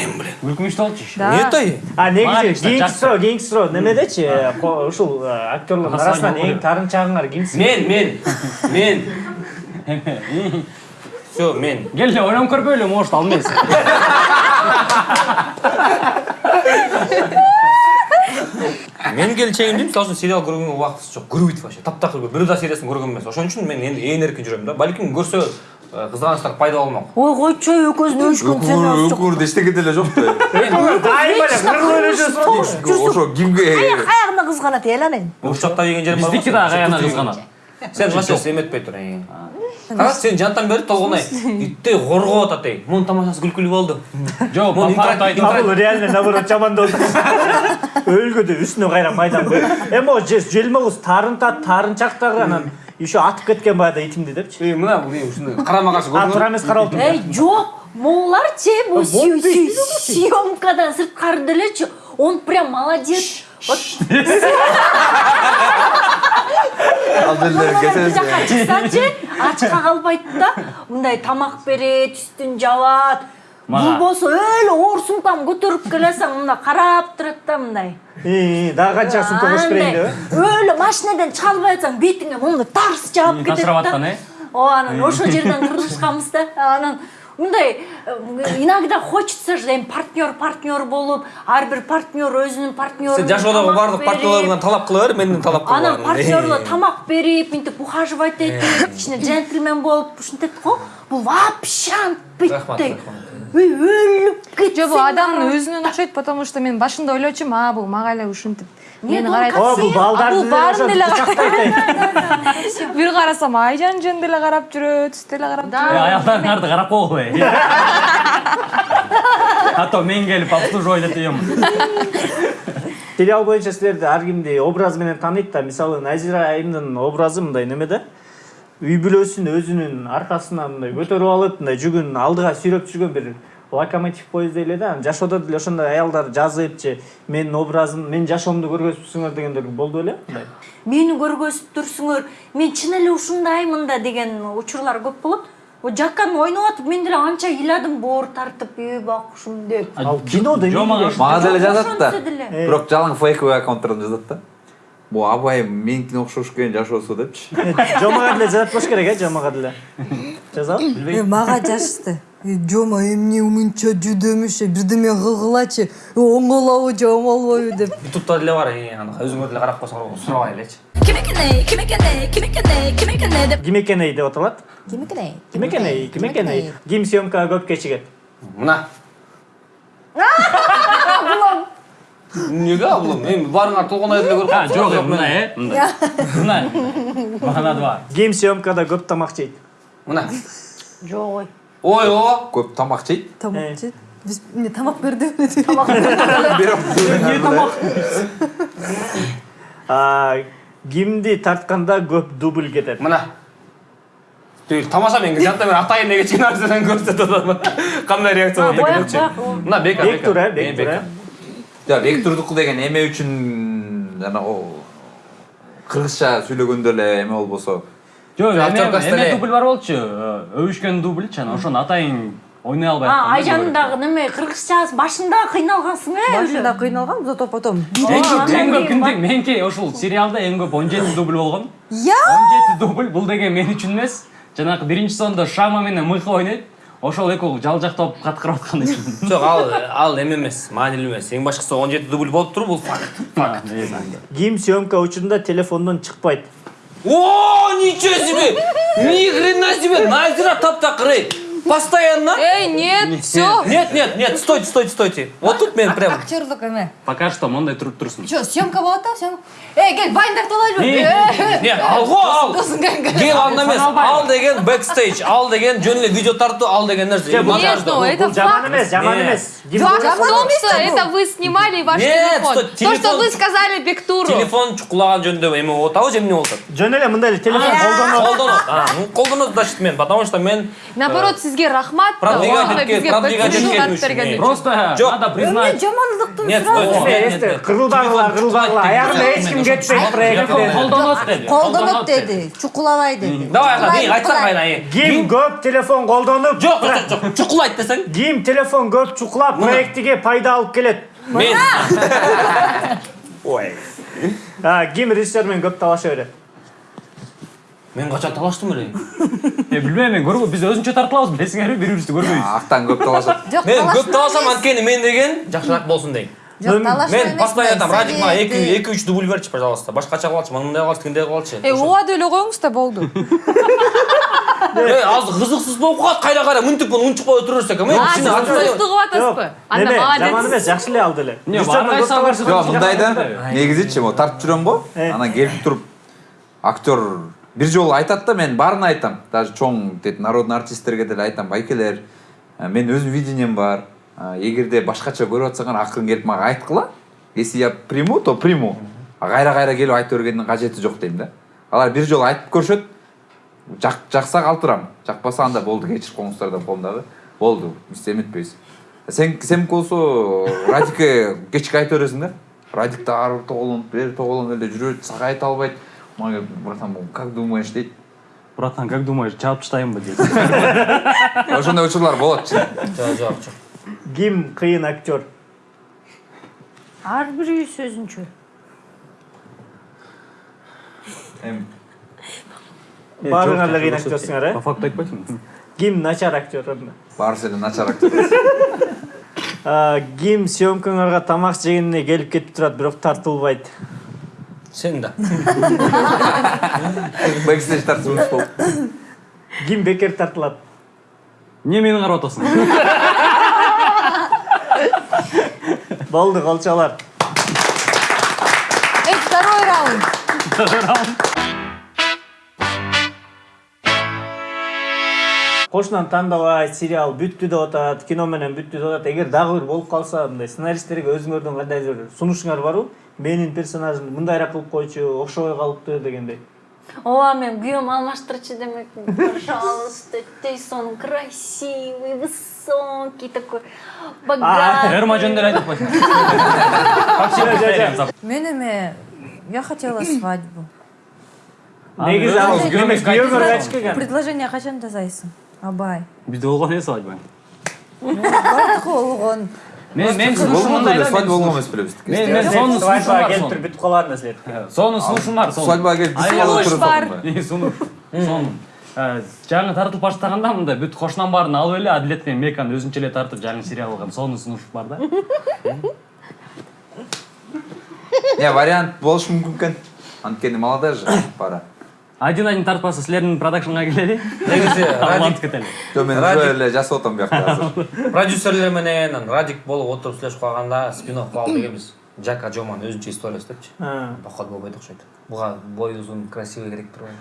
[SPEAKER 5] Болчу ещё.
[SPEAKER 7] Да.
[SPEAKER 3] эмне тай
[SPEAKER 1] а
[SPEAKER 5] лично
[SPEAKER 1] кийинки суроо кийинки суроо немедечи ко- ушул э, актерлордун арасынан эң таарынчагыңар кимсиң
[SPEAKER 3] мен мен мен. [LAUGHS] все мен
[SPEAKER 5] Кел эле ойлонуп көрбөйлү может ал эмес.
[SPEAKER 3] мен келчегим дейм мисалы үчүн сериал көргөнгө убактысы жок көрбөйт вообще таптакыр бир да сериясын көргөн эмес ошон үчүн мен эми ээн эркин жүрөм да балким көрсө э, кызганычтар пайда болмок
[SPEAKER 4] ой койчу экөөбүздүн өчкөн сценабыз жок
[SPEAKER 2] өкүрдү эчтеке деле жок да
[SPEAKER 1] дайыма эле кыргыз эле жүрөсүң
[SPEAKER 2] ошо кимге
[SPEAKER 4] аягына кызганат эл анан
[SPEAKER 3] урушакта деген жерим бар
[SPEAKER 5] Биздики да каяна кызганат.
[SPEAKER 3] сен вообще эметпей тур карач сен жантан бери толгонай иттей коргоп атат эй мунун тамашасы күлкүлүү болду
[SPEAKER 5] Жок,
[SPEAKER 3] Муну
[SPEAKER 5] папа
[SPEAKER 3] интернет-
[SPEAKER 1] а бул реально наоборот жамандоодо өлгөдө үстүнө кайра майдан эми могу желмогуз таарынтат таарынчактагы анан еще атып кеткен баягы итимди депчи
[SPEAKER 3] Эй, мына бул ушундай карама каршы
[SPEAKER 1] а туура эмес карап отур
[SPEAKER 4] эй жок могуларчы бул
[SPEAKER 1] вот
[SPEAKER 4] съемкадан сырткары делечи он прям молодец.
[SPEAKER 2] Кетебиз
[SPEAKER 4] жака чыксачы ачка калбайт да. Мындай тамак берет үстүн жабат
[SPEAKER 5] Мага.
[SPEAKER 4] болбосо өлө оор сумканы көтөрүп келесең мындай карап турат да мындай
[SPEAKER 1] ии дагы канча сумка кошуп берейин деп
[SPEAKER 4] өлө машинадан чыга албай атсаң бетиңе моундай тарс жаап кетет
[SPEAKER 5] ташырап
[SPEAKER 4] да.
[SPEAKER 5] аткан,
[SPEAKER 4] ооба анан ошол жерден кырылышканбыз да. Анан мындай э, иногда хочется же эми партнер партнер болуп ар бир партнер өзүнүн партнеру
[SPEAKER 3] сен жашоодогу баардык партнерлоруңан талап кыла бер менден талап кылба
[SPEAKER 4] анан партнерлор тамак берип мынтип ухаживать этип кичине джентльмен болуп ушинтет го бул вообще антпайт
[SPEAKER 3] Рахмат,
[SPEAKER 4] өлүп кетсең
[SPEAKER 7] Жок, бул адамдын өзүнөн окшойт, потому что мен башында ойлочумун, а бул мага эле ушинтип мени карайт.
[SPEAKER 1] о бул балдарды
[SPEAKER 7] бул баарын деле
[SPEAKER 1] кучактайт
[SPEAKER 7] Бир карасам айжан жөн деле карап жүрөт, түз деле карап жүрөт.
[SPEAKER 5] Аялдарыңарды карап койгула. [LAUGHS] А то мен келип обслуживать этем.
[SPEAKER 1] сериал боюнча силерди ар кимди образ менен тааныйт да мисалы назира айымдын образы мындай неме да үй бүлөсүн өзүнүн аркасынан мындай көтөрүп алып мындай жүгүн алдыга сүйрөп жүргөн бир локомотив поезд эле да жашоодо деле ошондой аялдар жазып же менин образым менин жашоомду көргөзүпсүңөр дегендер болду беле мындай.
[SPEAKER 4] Мени көргөзүптүрсүңөр мен чын эле ушундаймын да деген учурлар көп болот вот жаккан ойноп атып мен деле анча ыйладым боор тартып үй бакушум деп.
[SPEAKER 1] Ал кинодо
[SPEAKER 5] Жо, мага
[SPEAKER 2] деле жазат да бирок жалаң фейковый аккаунттардан жазат да. Могу абайым меникине окшош экен жашоосу депчи
[SPEAKER 1] жомага деле жазат болуш керек э жомага деле жазабы
[SPEAKER 6] мага жазышты жома эмне мынча жүдөмүш бирдеме кылгылачы оңолобу же оңолбойбу деп
[SPEAKER 3] ютубта деле бар аны өзүңөр деле карап койсоңор сурабай элечи
[SPEAKER 8] Kim eкен ей, ким екен ей, ким екен ей, ким екен ей деп
[SPEAKER 1] ким экен эй деп аталат
[SPEAKER 6] ким экен ей
[SPEAKER 1] ким экен эй ким экен эй ким съемкага көп кечигет
[SPEAKER 3] мына эмнеге абулым эми баарыңар толгонай деле көрүп
[SPEAKER 5] А,
[SPEAKER 3] калыпсыңар,
[SPEAKER 5] жок,
[SPEAKER 3] мен-
[SPEAKER 5] мына, э? Мындай. Мына. Мана два.
[SPEAKER 1] ким съемкада көп тамак жейт
[SPEAKER 3] мына.
[SPEAKER 4] Жок ой.
[SPEAKER 3] Ой ооба
[SPEAKER 2] көп тамак жейт
[SPEAKER 6] тамак жейт биз эмне тамак берди деп [LAUGHS]
[SPEAKER 1] А, кимди тартканда көп дубль кетет
[SPEAKER 3] мына. Тамаша мен жанта мен атайын деген нерседен көрсөтүп атам кандай реакция
[SPEAKER 4] ол.
[SPEAKER 3] мына бека
[SPEAKER 1] бектур
[SPEAKER 3] Мен
[SPEAKER 1] бектур
[SPEAKER 2] жок бектурдуку деген эме үчүн жана кыргызча сүйлөгөндө эле эме болбосо
[SPEAKER 5] Жок, эме дубль бар болчу. Өбүшкөн дубль чана ошону атайын ойной албай
[SPEAKER 4] а
[SPEAKER 5] атканда
[SPEAKER 4] айжанын дагы неме кыргызчасы башында кыйналгансың э
[SPEAKER 6] башында кыйналгам зато потом
[SPEAKER 5] Эң көп меники ушул сериалда эң көп 17 дубль болгон.
[SPEAKER 6] я
[SPEAKER 5] 17 дубль бул деген мен үчүн эмес. Жанагы биринчи сонда Шама менен Мыхы ойнойт. Ошол экөө жалжактап каткырып аткан [LAUGHS]
[SPEAKER 3] жок ал ал эме эмес маанилүү эмес. Эң башкысы он жети дубль болуп туруп бул факт. [LAUGHS]
[SPEAKER 5] Факт.
[SPEAKER 1] ким съемка учурунда телефондон чыкпайт.
[SPEAKER 3] О ничего себе! Ни хрена себе! Назира таптакыр эй постоянно?
[SPEAKER 7] Эй, нет, все.
[SPEAKER 3] нет нет нет стойте стойте стойте. Вот тут мен прям.
[SPEAKER 6] Актерлук эме
[SPEAKER 5] Пока что мондай туруп турсун.
[SPEAKER 6] Чё, съемка болот да съемка? Эй кел байындарды алайлыбы
[SPEAKER 3] не ал го ал кел анда эмес ал деген бэкстейдж ал деген жөн эле видео тартуу ал деген нерсе
[SPEAKER 1] Нет,
[SPEAKER 7] ну, это
[SPEAKER 1] бул жаман
[SPEAKER 7] факт.
[SPEAKER 1] эмес жаман эмес
[SPEAKER 7] Факт в том, что это вы снимали ваш телефон.
[SPEAKER 3] что,
[SPEAKER 7] То, что вы сказали Бектуру.
[SPEAKER 3] телефон чукулаган жөнүндө эме болуп атабы же эмне болуп атат
[SPEAKER 1] жөн эле мындай эле телефон колдонот
[SPEAKER 3] колдонот А, ну, колдонот значит мен потому что мен
[SPEAKER 7] Наоборот, сиз сизге рахмат.
[SPEAKER 5] Просто надо признать.
[SPEAKER 4] жамандыктын
[SPEAKER 3] Нет,
[SPEAKER 1] аягында эч ким кетпейт проектте
[SPEAKER 5] Колдонот деди.
[SPEAKER 6] колдонот деди чукулабай деди
[SPEAKER 3] давай кайла э.
[SPEAKER 1] ким көп телефон колдонуп
[SPEAKER 3] жок жок жок чукулайт десең
[SPEAKER 1] ким телефон көп чукулап проектиге пайда алып келет.
[SPEAKER 3] Мен
[SPEAKER 1] ой. А, ким режиссер менен көп талаша берет
[SPEAKER 3] мен качан талаштым эле [LAUGHS]
[SPEAKER 5] Э, билбейм мен көрбөй биз өзүнчө тартылабыз билесиңерби бири бирибизди көрбөйбүз
[SPEAKER 2] актан көп талашат
[SPEAKER 6] жок
[SPEAKER 3] мен көп
[SPEAKER 6] эмес.
[SPEAKER 3] анткени мен деген жакшыраак болсун дейм
[SPEAKER 6] жок талашма
[SPEAKER 3] мен постоянно айтам
[SPEAKER 6] мына
[SPEAKER 3] радик мага эки
[SPEAKER 6] совет,
[SPEAKER 3] эки үч дубль берчи пожалуйста башкача кылалычы мындай кылалычы тигиндей кылалычы
[SPEAKER 7] Э, убада эле коюңуз да болду.
[SPEAKER 3] э азыр кызыксыз болуп калат кайра кайра мынтип эми
[SPEAKER 7] А,
[SPEAKER 3] сиз
[SPEAKER 7] сиз
[SPEAKER 3] антпай-
[SPEAKER 7] кызыктуу кылып атасызбы? Анда молодец.
[SPEAKER 1] жаман эмес жакшы эле алды эле
[SPEAKER 5] Не,
[SPEAKER 1] Режиссер менен
[SPEAKER 5] бардай
[SPEAKER 1] көп талаша
[SPEAKER 5] салбырсыз.
[SPEAKER 2] жок мындай да негизичи могу тартып жүрөм го
[SPEAKER 1] Э.
[SPEAKER 2] анан келип туруп актер бир жолу айтат да мен баарына айтам. Даже чоң тет народный артисттерге деле айтам. Байкелер э, мен өзүмдүн видением бар. Э, эгерде башкача көрүп атсаңар акырын келип мага айткыла если я приму то приму. А кайра кайра келип айта бергендин кажети жок дейм да. Алар бир жолу айтып көрүшөт жак жакса калтырам жакпаса анда болду кечирип коюңуздар деп коем дагы болду биз эметпейбиз сен сеники болсо радикке кечке айта бересиң да радик ары тоголонуп бери тоголонуп эле жүрөт сага айта албайт мага келип, братан как думаешь дейт
[SPEAKER 5] братан как думаешь чаап таштайынбы дейт
[SPEAKER 2] ошондой учурлар болот
[SPEAKER 3] жок жок жок
[SPEAKER 1] ким кыйын актер.
[SPEAKER 4] Ар бирибиз өзүнчө
[SPEAKER 2] эми
[SPEAKER 1] баарыңар эле кыйын актерсиңар э?
[SPEAKER 5] По факту айтпайсыңбы
[SPEAKER 1] ким начар актер анда
[SPEAKER 2] баарысы эле начар актер. [LAUGHS]
[SPEAKER 1] А, ким съемкаңарга тамак жегенине келип кетип турат бирок тартылбайт.
[SPEAKER 3] Сен да
[SPEAKER 2] бэкстейдж тартыбыз болуп
[SPEAKER 1] ким бекер тартылат
[SPEAKER 5] эмне мени карап атасың
[SPEAKER 1] болду колчолор
[SPEAKER 7] Э, второй раунд.
[SPEAKER 1] кошунан тандабай сериал бүттү деп атат кино менен бүттү деп атат эгер дагы бир болуп калса мындай сценаристтерге өзүңөрдүн кандайдыр бир сунушуңар барбы менин персонажымды мындайраак кылып койчу окшобой калыптыр дегендей.
[SPEAKER 4] Ооба мен күйөөм алмаштырчу демекмин пожалуйста тейсон красивый высокий такой богатый.
[SPEAKER 5] Эрма жөнүндө эле айтып койсуң
[SPEAKER 6] мен эме я хотела свадьбу.
[SPEAKER 1] Негизи
[SPEAKER 6] предложение качан жасайсың абай.
[SPEAKER 5] Бизде болгон эмес свадьба.
[SPEAKER 6] Болгон
[SPEAKER 5] мен мен сунушум
[SPEAKER 2] болгон
[SPEAKER 5] мындай
[SPEAKER 2] эле
[SPEAKER 5] да
[SPEAKER 2] свадьба болгон
[SPEAKER 5] мен мен мен сонун сунушум
[SPEAKER 1] свадьбага
[SPEAKER 5] бар
[SPEAKER 1] келип
[SPEAKER 5] сонун.
[SPEAKER 1] туруп бүтүп калбадым эле
[SPEAKER 5] сонун сунушум бар сонун
[SPEAKER 2] свадьбага келип биз
[SPEAKER 5] Ай,
[SPEAKER 2] болуп
[SPEAKER 7] сунуш
[SPEAKER 2] туруп
[SPEAKER 7] бар.
[SPEAKER 2] атпаймынбы?
[SPEAKER 5] Э, сунуш сонун Э, жаңы тартылып баштаганда мындай бүт кошунан баарын алып эле адилет менен меканы өзүнчө эле тартып жаңы сериал кылган сонун сунуш бар да.
[SPEAKER 2] Не вариант болушу мүмкүн экен анткени молодая же пара.
[SPEAKER 5] Один один тартпаса силердин продакшнга келели
[SPEAKER 3] негизи
[SPEAKER 5] улантып
[SPEAKER 3] радик
[SPEAKER 5] кетели
[SPEAKER 2] жок мен
[SPEAKER 3] Радик.
[SPEAKER 2] уже эле жасап атам биякта азыр [LAUGHS]
[SPEAKER 3] продюсерлер менен анан радик болуп отуруп сүйлөшүп калганда спин офф кылалы дегенбиз жака жоман өзүнчө историялы депчи поход болбойт окшойт буга бой узун красивый керек турбайбы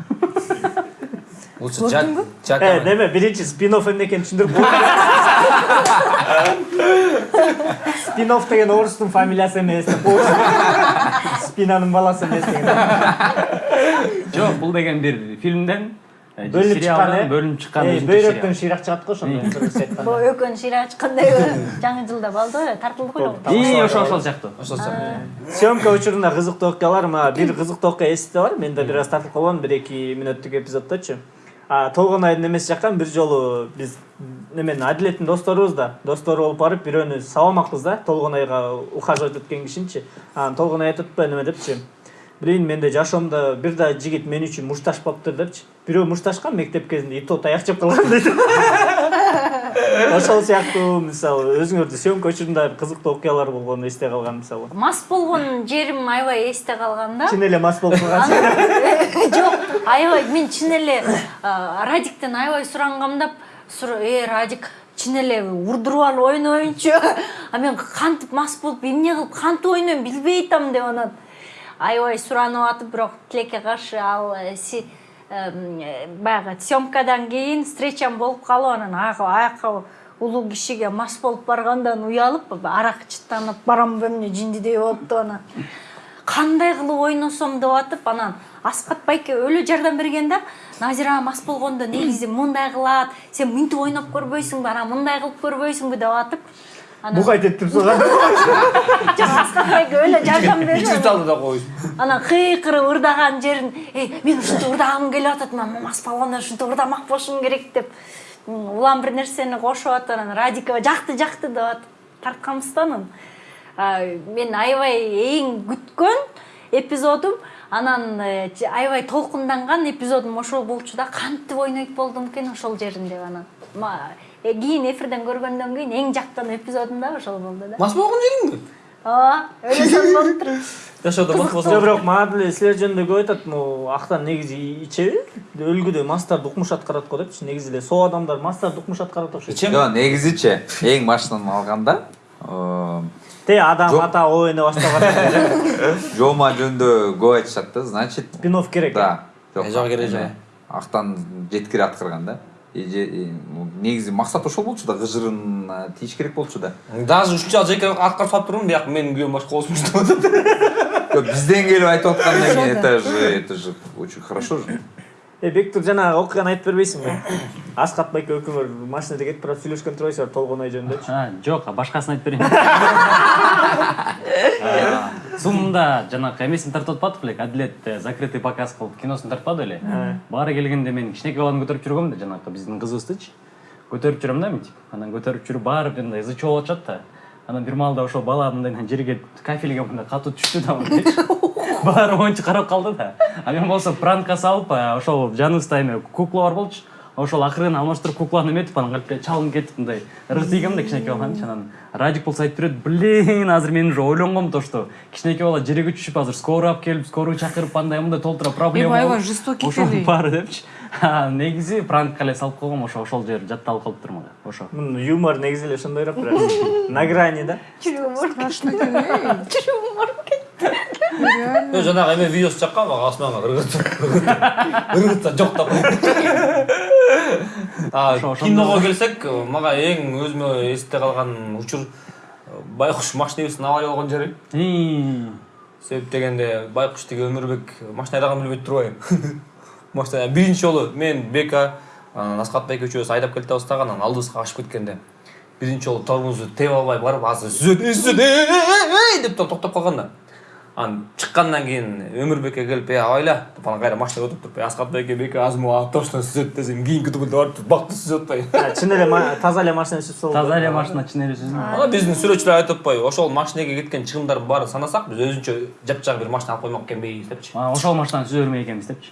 [SPEAKER 3] [LAUGHS] лучше жак
[SPEAKER 1] Э,
[SPEAKER 3] жака
[SPEAKER 1] неме биринчи спин офф эмне экенин түшүндүрүп [LAUGHS] спин офф деген орустун фамилиясы эмес деп спинанын баласы эмес деген.
[SPEAKER 5] Жок бул деген бир фильмден э,
[SPEAKER 1] э?
[SPEAKER 5] бөлүнүп чыккан
[SPEAKER 1] Эй,
[SPEAKER 5] өзүнчө
[SPEAKER 1] бөйрөктөн
[SPEAKER 5] сериал.
[SPEAKER 1] шыйрак чыгат го ошондо кыргызча айтканда
[SPEAKER 4] бөйрөкөн шыйрак ачкандай жаңы жылда эле тартылдык эле
[SPEAKER 5] и ошо ошол сыяктуу
[SPEAKER 3] ошол сыяктуу
[SPEAKER 1] съемка учурунда кызыктуу окуялар мага бир кызыктуу окуя эсте бар мен да бир аз тартылып калгам бир эки мүнөттүк эпизоддочу а толгон айдын эмеси жаккан бир жолу биз неменин адилеттин досторубуз да достору болуп барып бирөөнү сабамакпыз да толгон айга ухаживать эткен кишинчи анан толгон ай айтып атпайбы неме депчи блин менде жашоомдо бир да жигит мен үчүн мушташпаптыр депчи бирөө мушташкан мектеп кезинде ито таяк жеп калган дейт [LAUGHS] ошол сыяктуу мисалы өзүңөрдүн съемка учурунда кызыктуу окуялар болгону эсте калган мисалы.
[SPEAKER 4] Мас болгон жерим аябай эсте калган да.
[SPEAKER 1] Чын эле мас болуп калгансың [LAUGHS]
[SPEAKER 4] жок аябай мен чын эле радиктен аябай сурангамдап сура- э радик чын эле урдуруп алып ойнойнчу [LAUGHS] а мен кантип мас болуп эмне кылып кантип ойнойм билбей атам деп анан аябай суранып атып бирок каршы ал э, э, баягы съемкадан кийин встречам болуп калып анан аяка улуу кишиге мас болуп баргандан уялып арак чыттанып барамбы эмне жиндидей болупту анан кандай кылып ойносом деп атып анан аскат байке өлө жардам берген да назира мас болгондо негизи мындай кылат сен мынтип ойноп көрбөйсүңбү анан мындай кылып көрбөйсүңбү? деп атып аскат байке өлө жардам берди
[SPEAKER 3] Ичип алды да коюп.
[SPEAKER 4] анан кыйкырып ырдаган жерин эй мен ушинтип ырдагым келип атат мен мас болгондо ушинтип ырдамак болушум керек деп. Улам бир нерсени кошуп атып анан радикова жакты жакты деп атып тартканбыз да анан мен аябай эң күткөн эпизодум анан э, аябай толкунданган эпизодум ошол болчу да кантип ойнойт болдум экен ошол жерин деп анан. Э, кийин эфирден көргөндөн кийин эң жактан эпизодум да ошол болду да
[SPEAKER 3] Мас болгон жериңби?
[SPEAKER 4] ооба өлөсөм болуптур
[SPEAKER 3] Жашоодо мас
[SPEAKER 1] жок
[SPEAKER 3] болсо.
[SPEAKER 1] бирок мага деле силер жөнүндө көп айтат могу актан негизи ичеби өлгүдө мастарды укмуш аткарат го депчи негизи эле соо адамдар мастарды укмуш аткарат окшойт
[SPEAKER 3] Ичем.
[SPEAKER 2] жок негизичи эң башынан алганда э,
[SPEAKER 1] те адам ата ойно баштаган
[SPEAKER 2] жома жөнүндө көп айтышат да значит?
[SPEAKER 1] спинов керек
[SPEAKER 2] да
[SPEAKER 3] жок, керек жок.
[SPEAKER 2] актан жеткире аткарган да Негизи максат ошол болчу да кыжырын тийиш керек болчу да.
[SPEAKER 3] Даже үч жыл жеке аткарып салып турмун, бияк менин күйөөм башка болсун деп атат.
[SPEAKER 2] Жок, бизден келип айтып аткандан кийин это же это же очень хорошо же.
[SPEAKER 1] Э бектур жанагы окуяны айтып бербейсиңби [COUGHS] аскат байке экөөңөр машинада кетип барып сүйлөшкөн турбайсыңар толгонай жөнүндөчү
[SPEAKER 5] А, жок башкасын айтып берейин. [LAUGHS] А, суммунда жанагы эмесин тартып атпадык белек адилет э, закрытый показ кылып киносун тартпады беле баары келгенде мен кичинекей баланы көтөрүп жүргөм да жанагы биздин кызыбыздычы көтөрүп жүрөм да мынтип анан көтөрүп жүрүп баары мындай ызы чуу болуп атышат да. Анан бир маалда ошол бала мындай жерге кафелге мындай катуу түштү да мындай. [LAUGHS] баары моюнча карап калды да. А мен болсо пранкка салып ошол жаныбызда эме кукла бар болчу. Ошол акырын алмаштырып кукланы эметип анан калпке чалынып кетип мындай ыргы тийгем да кичинекей баланычы анан радик болсо айтып берет блин азыр мен уже ойлонгом то что кичинекей бала жерге түшүп азыр скорый алып келип скорый чакырып андай мындай толтура проблема
[SPEAKER 7] аябай жестокий эй.
[SPEAKER 5] баары депчи А, негизи пранкка эле салып койгом ошо ошол жер жатталып калыптыр мага ошо.
[SPEAKER 1] Мунун юмор негизи эле ошондойраак бирок [LAUGHS] на грани да.
[SPEAKER 7] Страшно
[SPEAKER 3] Мен эме видеосу чаккан мага асманга ыргытып ыргытса жок деп. А
[SPEAKER 5] Ошо- ошондой.
[SPEAKER 3] киного келсек, мага эң өзүмө эсте калган учур байкуш машинебиздин авария болгон жери.
[SPEAKER 5] Ии,
[SPEAKER 3] Себеп дегенде байкуш тиги өмүрбек машина айдаганын билбейт турбайбы. Машина биринчи жолу мен Бека, байке үчөөбүз айдап келатабыз дагы анан алдыбызга качып кеткенде биринчи жолу тормозду тебе албай барып азыр сүзөт сүзөт деп токтоп калган да анан чыккандан кийин өмүрбекке келип эй абайла деп анан кайра машинага отуруп туруп аскат байке беке азыр могу точно сүзөт десем кийинки түбүндө барып туруп бакты сүзүп атпайбы
[SPEAKER 1] А, чын эле таза эле машина сүзсө
[SPEAKER 5] таза эле машина чын эле
[SPEAKER 3] анан биздин сүрөтчүлөр айтып атпайбы ошол машинеге кеткен чыгымдардын баарын санасак биз өзүнчө жапжаң бир машина алып коймок экенбиз депчи
[SPEAKER 5] ошол машинаны сүзө бермек экенбиз депчи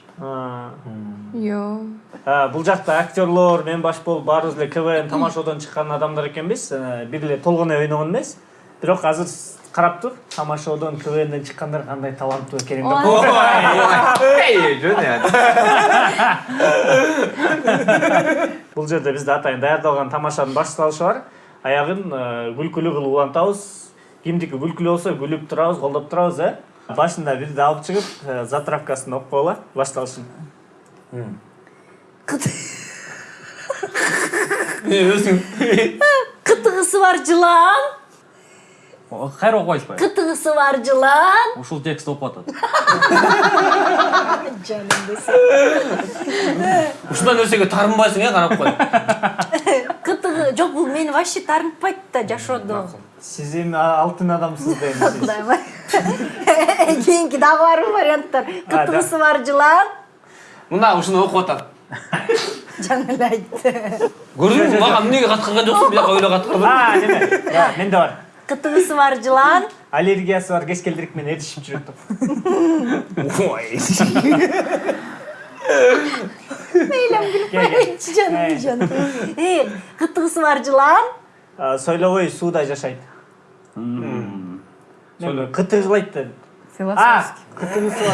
[SPEAKER 7] Йоо.
[SPEAKER 1] а, бул жакта актерлор мен баш болуп баарыбыз эле квн тамашодон чыккан адамдар экенбиз. Э, бир эле толгоной ойногон эмес. Бирок азыр карап тур тамашодон квнден чыккандар кандай таланттуу экенин деп
[SPEAKER 2] эй жөн
[SPEAKER 1] бул жерде бизде атайын даярдалган тамашанын башталышы бар аягын э, күлкүлүү кылып улантабыз кимдики күлкүлүү болсо күлүп турабыз колдоп турабыз э. Башында бирди алып чыгып э, затравкасын окуп койгула башталышын [LAUGHS]
[SPEAKER 3] өзүң
[SPEAKER 4] кытыгысы бар жылан.
[SPEAKER 5] Окуп атпайбы
[SPEAKER 4] кытыгысы бар жылан
[SPEAKER 5] ушул текст окуп атат
[SPEAKER 3] ушундай нерсеге таарынбайсың э карап кой.
[SPEAKER 4] Кытыгы жок бул мени вообще таарынтпайт да жашоодо
[SPEAKER 1] сиз эми алтын адамсыз да. Эми
[SPEAKER 4] кийинки дагы бар варианттар кытыгысы бар жылан
[SPEAKER 3] мына ушуну окуп атат
[SPEAKER 4] жаңы эле айтты
[SPEAKER 3] көрдүңбү мага эмнеге каткарган жоксуң бияка ойло каткардым
[SPEAKER 1] а неме менде бар
[SPEAKER 4] кытыгысы бар жылан [LAUGHS]
[SPEAKER 1] аллергиясы бар кескелдирик менен эришип жүрөт деп
[SPEAKER 3] ой.
[SPEAKER 1] Ке, ке.
[SPEAKER 4] жаным жаным э кытыгысы бар жылан
[SPEAKER 1] А, сойлобой сууда жашайт.
[SPEAKER 6] Философский.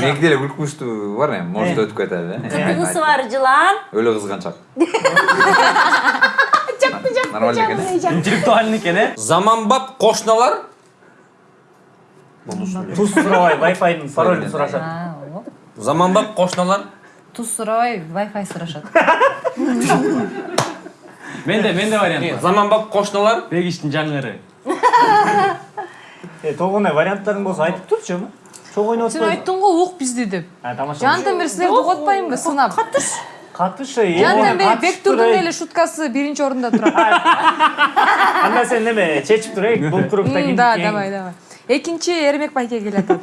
[SPEAKER 2] меники деле күлкүнчтүү бар эми может өтүп кетет э?
[SPEAKER 4] Кытыгысы бар жылан.
[SPEAKER 2] Өлө кызганчак [LAUGHS] нормально экен э
[SPEAKER 5] интеллектуальный экен э
[SPEAKER 3] заманбап кошуналар
[SPEAKER 1] туз сурабай вайфайдын паролун сурашат
[SPEAKER 6] А, о.
[SPEAKER 3] заманбап кошуналар
[SPEAKER 6] туз сурабай вайфай сурашат
[SPEAKER 5] менде менде вариант бар.
[SPEAKER 3] Заманбап кошуналар
[SPEAKER 5] бегиштин жаңыры. [LAUGHS]
[SPEAKER 1] Э толгонай варианттарың болсо айтып турчу
[SPEAKER 7] сен айттың ғой ук бизди деп
[SPEAKER 1] А, тамаша.
[SPEAKER 7] жантан бери силерди угуп атпайынбы сынап бери
[SPEAKER 1] Катышып
[SPEAKER 7] бектурдун
[SPEAKER 1] тур, ey.
[SPEAKER 7] эле шуткасы биринчи орунда турат
[SPEAKER 1] Анда сен неме чечип тур, ey. Бул группта
[SPEAKER 7] М,
[SPEAKER 1] ким
[SPEAKER 7] да давай давай экинчи эрмек байке келатат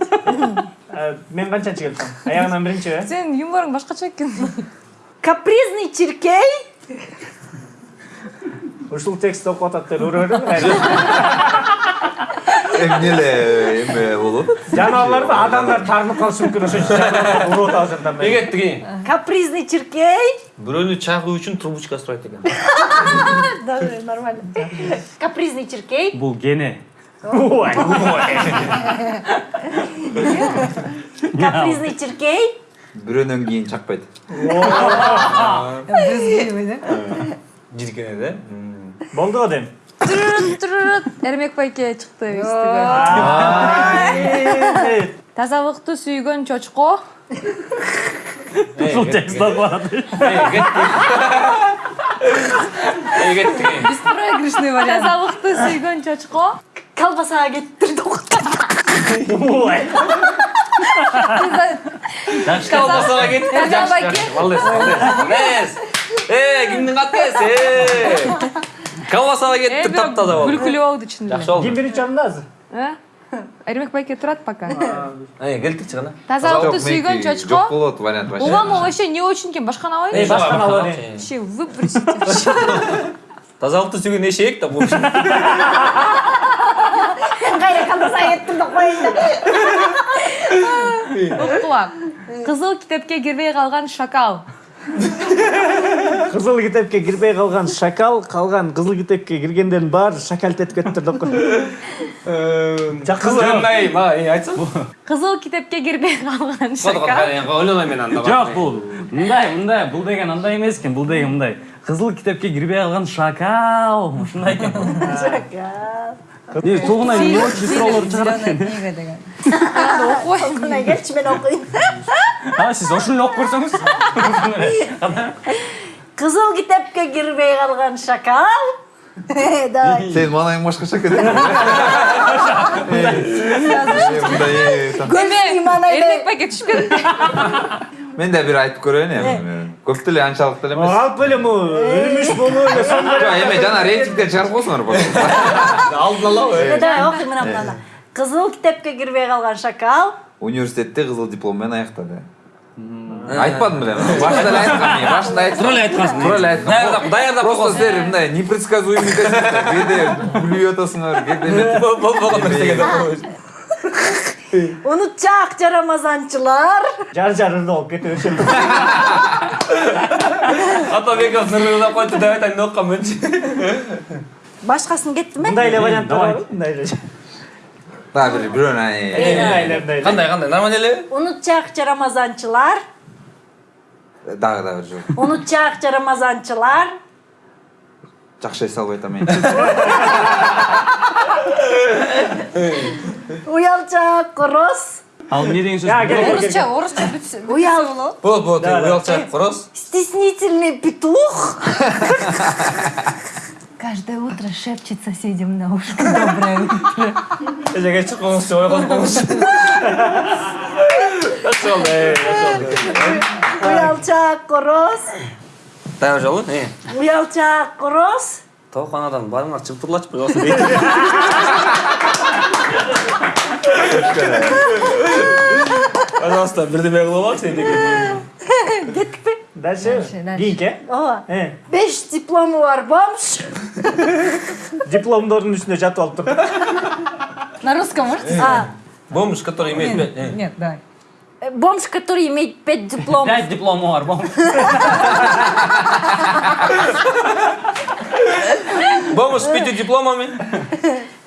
[SPEAKER 1] А, Мен канчанчы келсем? Аягынан биринчи, э?
[SPEAKER 7] сенин юморуң башкача экен
[SPEAKER 4] Капризный чиркей.
[SPEAKER 1] Ушул текстти окуп атат деп көрөбүрүм.
[SPEAKER 2] эмне эле эме болуп атат
[SPEAKER 1] Жаныбарларды адамдар тагынып калышы мүмкүн ошон үчүн уруп атабыз андан бери.
[SPEAKER 3] Неге деген?
[SPEAKER 4] Капризный чиркей.
[SPEAKER 3] Бирөөнү чагуу үчүн трубочка сурайт экен.
[SPEAKER 4] Даже нормально. Капризный чиркей.
[SPEAKER 5] бул гене
[SPEAKER 1] Ой,
[SPEAKER 4] Капризный чиркей.
[SPEAKER 2] бирөөнөн кийин чакпайт
[SPEAKER 3] Жиркене да.
[SPEAKER 1] Болду го дейм.
[SPEAKER 7] Турут, турут. эрмек байке чыкты
[SPEAKER 1] Ай,
[SPEAKER 7] тазалыкты сүйгөн чочко
[SPEAKER 5] ушул текст окуп атат
[SPEAKER 3] Эй, кет деген.
[SPEAKER 7] проигрышный вариант тазалыкты сүйгөн чочко
[SPEAKER 4] Колбасаға кеттірді
[SPEAKER 1] Ой.
[SPEAKER 3] Колбасаға кетті.
[SPEAKER 7] Эрмек
[SPEAKER 3] Жақсы,
[SPEAKER 7] байке.
[SPEAKER 3] жақсы. Молодец, молодец. Эй, кимдин катысы? Эй. Колбасаға кетті, таптаза болды.
[SPEAKER 7] күлкүлүү болду чын эле
[SPEAKER 3] Жақсы болды.
[SPEAKER 1] Ким биринчи орунда азыр?
[SPEAKER 7] Э? эрмек байке турат пока
[SPEAKER 3] гана.
[SPEAKER 7] тазалыкты сүйгөн
[SPEAKER 2] жок
[SPEAKER 7] чочко
[SPEAKER 2] болот вариант вообще
[SPEAKER 7] угам вообще не очень алайынчы
[SPEAKER 1] башканы алып
[SPEAKER 3] башканы
[SPEAKER 1] алайын.
[SPEAKER 7] вообще выбросите
[SPEAKER 3] Тазалыкты сүйгөн эшек да бул.
[SPEAKER 4] Қайра колбасаға кеттірді қойынды.
[SPEAKER 7] уктула кызыл китепке кирбей калган шакал
[SPEAKER 1] Кызыл китепке кирбей калган шакал, калган кызыл китепке киргендердин баары шакал этип кетиптир деп кой. Жак кызыл.
[SPEAKER 3] Эй, ма, эй, айтсам.
[SPEAKER 7] кызыл китепке кирбей калган
[SPEAKER 3] Кот кот,
[SPEAKER 7] шакал
[SPEAKER 3] мен анда.
[SPEAKER 5] жок бул мындай мындай бул деген андай эмес экен бул деген мындай кызыл китепке кирбей калган шакал ушундай негизи тугунан не очень
[SPEAKER 6] книга деген
[SPEAKER 4] Мына келші мен оқиын.
[SPEAKER 5] а сиз ошону эле окуп көрсөңүз
[SPEAKER 4] Қызыл китепке кірбей қалған шакал. Давай.
[SPEAKER 2] сенин маанайың башкача экен мындай
[SPEAKER 4] Гөлсү иманайды.
[SPEAKER 7] эрмек байке түшүп кетти
[SPEAKER 2] мен да бир айтып көрөйүн эми көп деле анчалык деле эмес
[SPEAKER 1] Алып эле му өлүмүш болуу эле сон
[SPEAKER 2] жок эми жана рейтингден чыгарып коесуңар
[SPEAKER 3] Алдын алабы.
[SPEAKER 4] Давай оқи мына мынаны. Қызыл китепке кірбей қалған шакал.
[SPEAKER 2] университетте кызыл диплом менен аяктады айтпадым беле башында эле айткам мен башында айткам
[SPEAKER 3] Тура эле айткансың.
[SPEAKER 2] туура эле айткам
[SPEAKER 3] Даярдап, даярдап
[SPEAKER 2] просто силер мындай непредсказуемый кээде күлүп атасыңар кээде
[SPEAKER 3] Болбогон нерсеге.
[SPEAKER 4] Унутчак жарамазанчылар.
[SPEAKER 1] жар жарырды болуп кетип ошол.
[SPEAKER 3] Ата беков нырылап койду деп айтайын деп оккам менчи.
[SPEAKER 4] Башқасын кетті ме?
[SPEAKER 1] Мындай эле варианттар
[SPEAKER 5] давай.
[SPEAKER 1] бар. Мындай эле.
[SPEAKER 2] дагы бир бирөөнү ай.
[SPEAKER 3] Кандай, кандай? Нормально эле?
[SPEAKER 4] Унутчак жарамазанчылар.
[SPEAKER 2] дагы дагы бир жол
[SPEAKER 4] Унутчак жарамазанчылар.
[SPEAKER 2] жакшы эс албай атам мен
[SPEAKER 4] Уялчак короз.
[SPEAKER 5] ал эмне деген сөз
[SPEAKER 1] Я, келе,
[SPEAKER 7] орусча орусча бүтсө
[SPEAKER 4] Уял.
[SPEAKER 3] Болот, болот.
[SPEAKER 1] Да, да.
[SPEAKER 3] Уялчак, короз.
[SPEAKER 4] Стеснительный петух.
[SPEAKER 6] каждое утро шепчет соседям на ушко доброе утро
[SPEAKER 3] Эжеге чыккыңызчы, ойгонуп коңузчу. Жақсы болды, эй, жақсы болды.
[SPEAKER 4] Уялчак короз.
[SPEAKER 3] Дагы жолу, э.
[SPEAKER 4] Уялчак короз.
[SPEAKER 3] Тооканадан барыңар чыптырлачып койгонсуң дейт. Пожалуйста, бирдеме кылып алчы эндеке.
[SPEAKER 4] Кеттік пе?
[SPEAKER 1] Дальше.
[SPEAKER 6] Дальше.
[SPEAKER 1] Кийинки.
[SPEAKER 4] Ооба. Беш дипломы бар бомж.
[SPEAKER 1] дипломдордун үстүнө жатып алып тур.
[SPEAKER 6] на русском можете
[SPEAKER 4] А,
[SPEAKER 3] Бомж, который имеет пять... э.
[SPEAKER 6] нет давай
[SPEAKER 4] э, бомж, который имеет пять дипломов.
[SPEAKER 5] пять диплому бар бом [LAUGHS]
[SPEAKER 3] Бомж с пятью дипломами.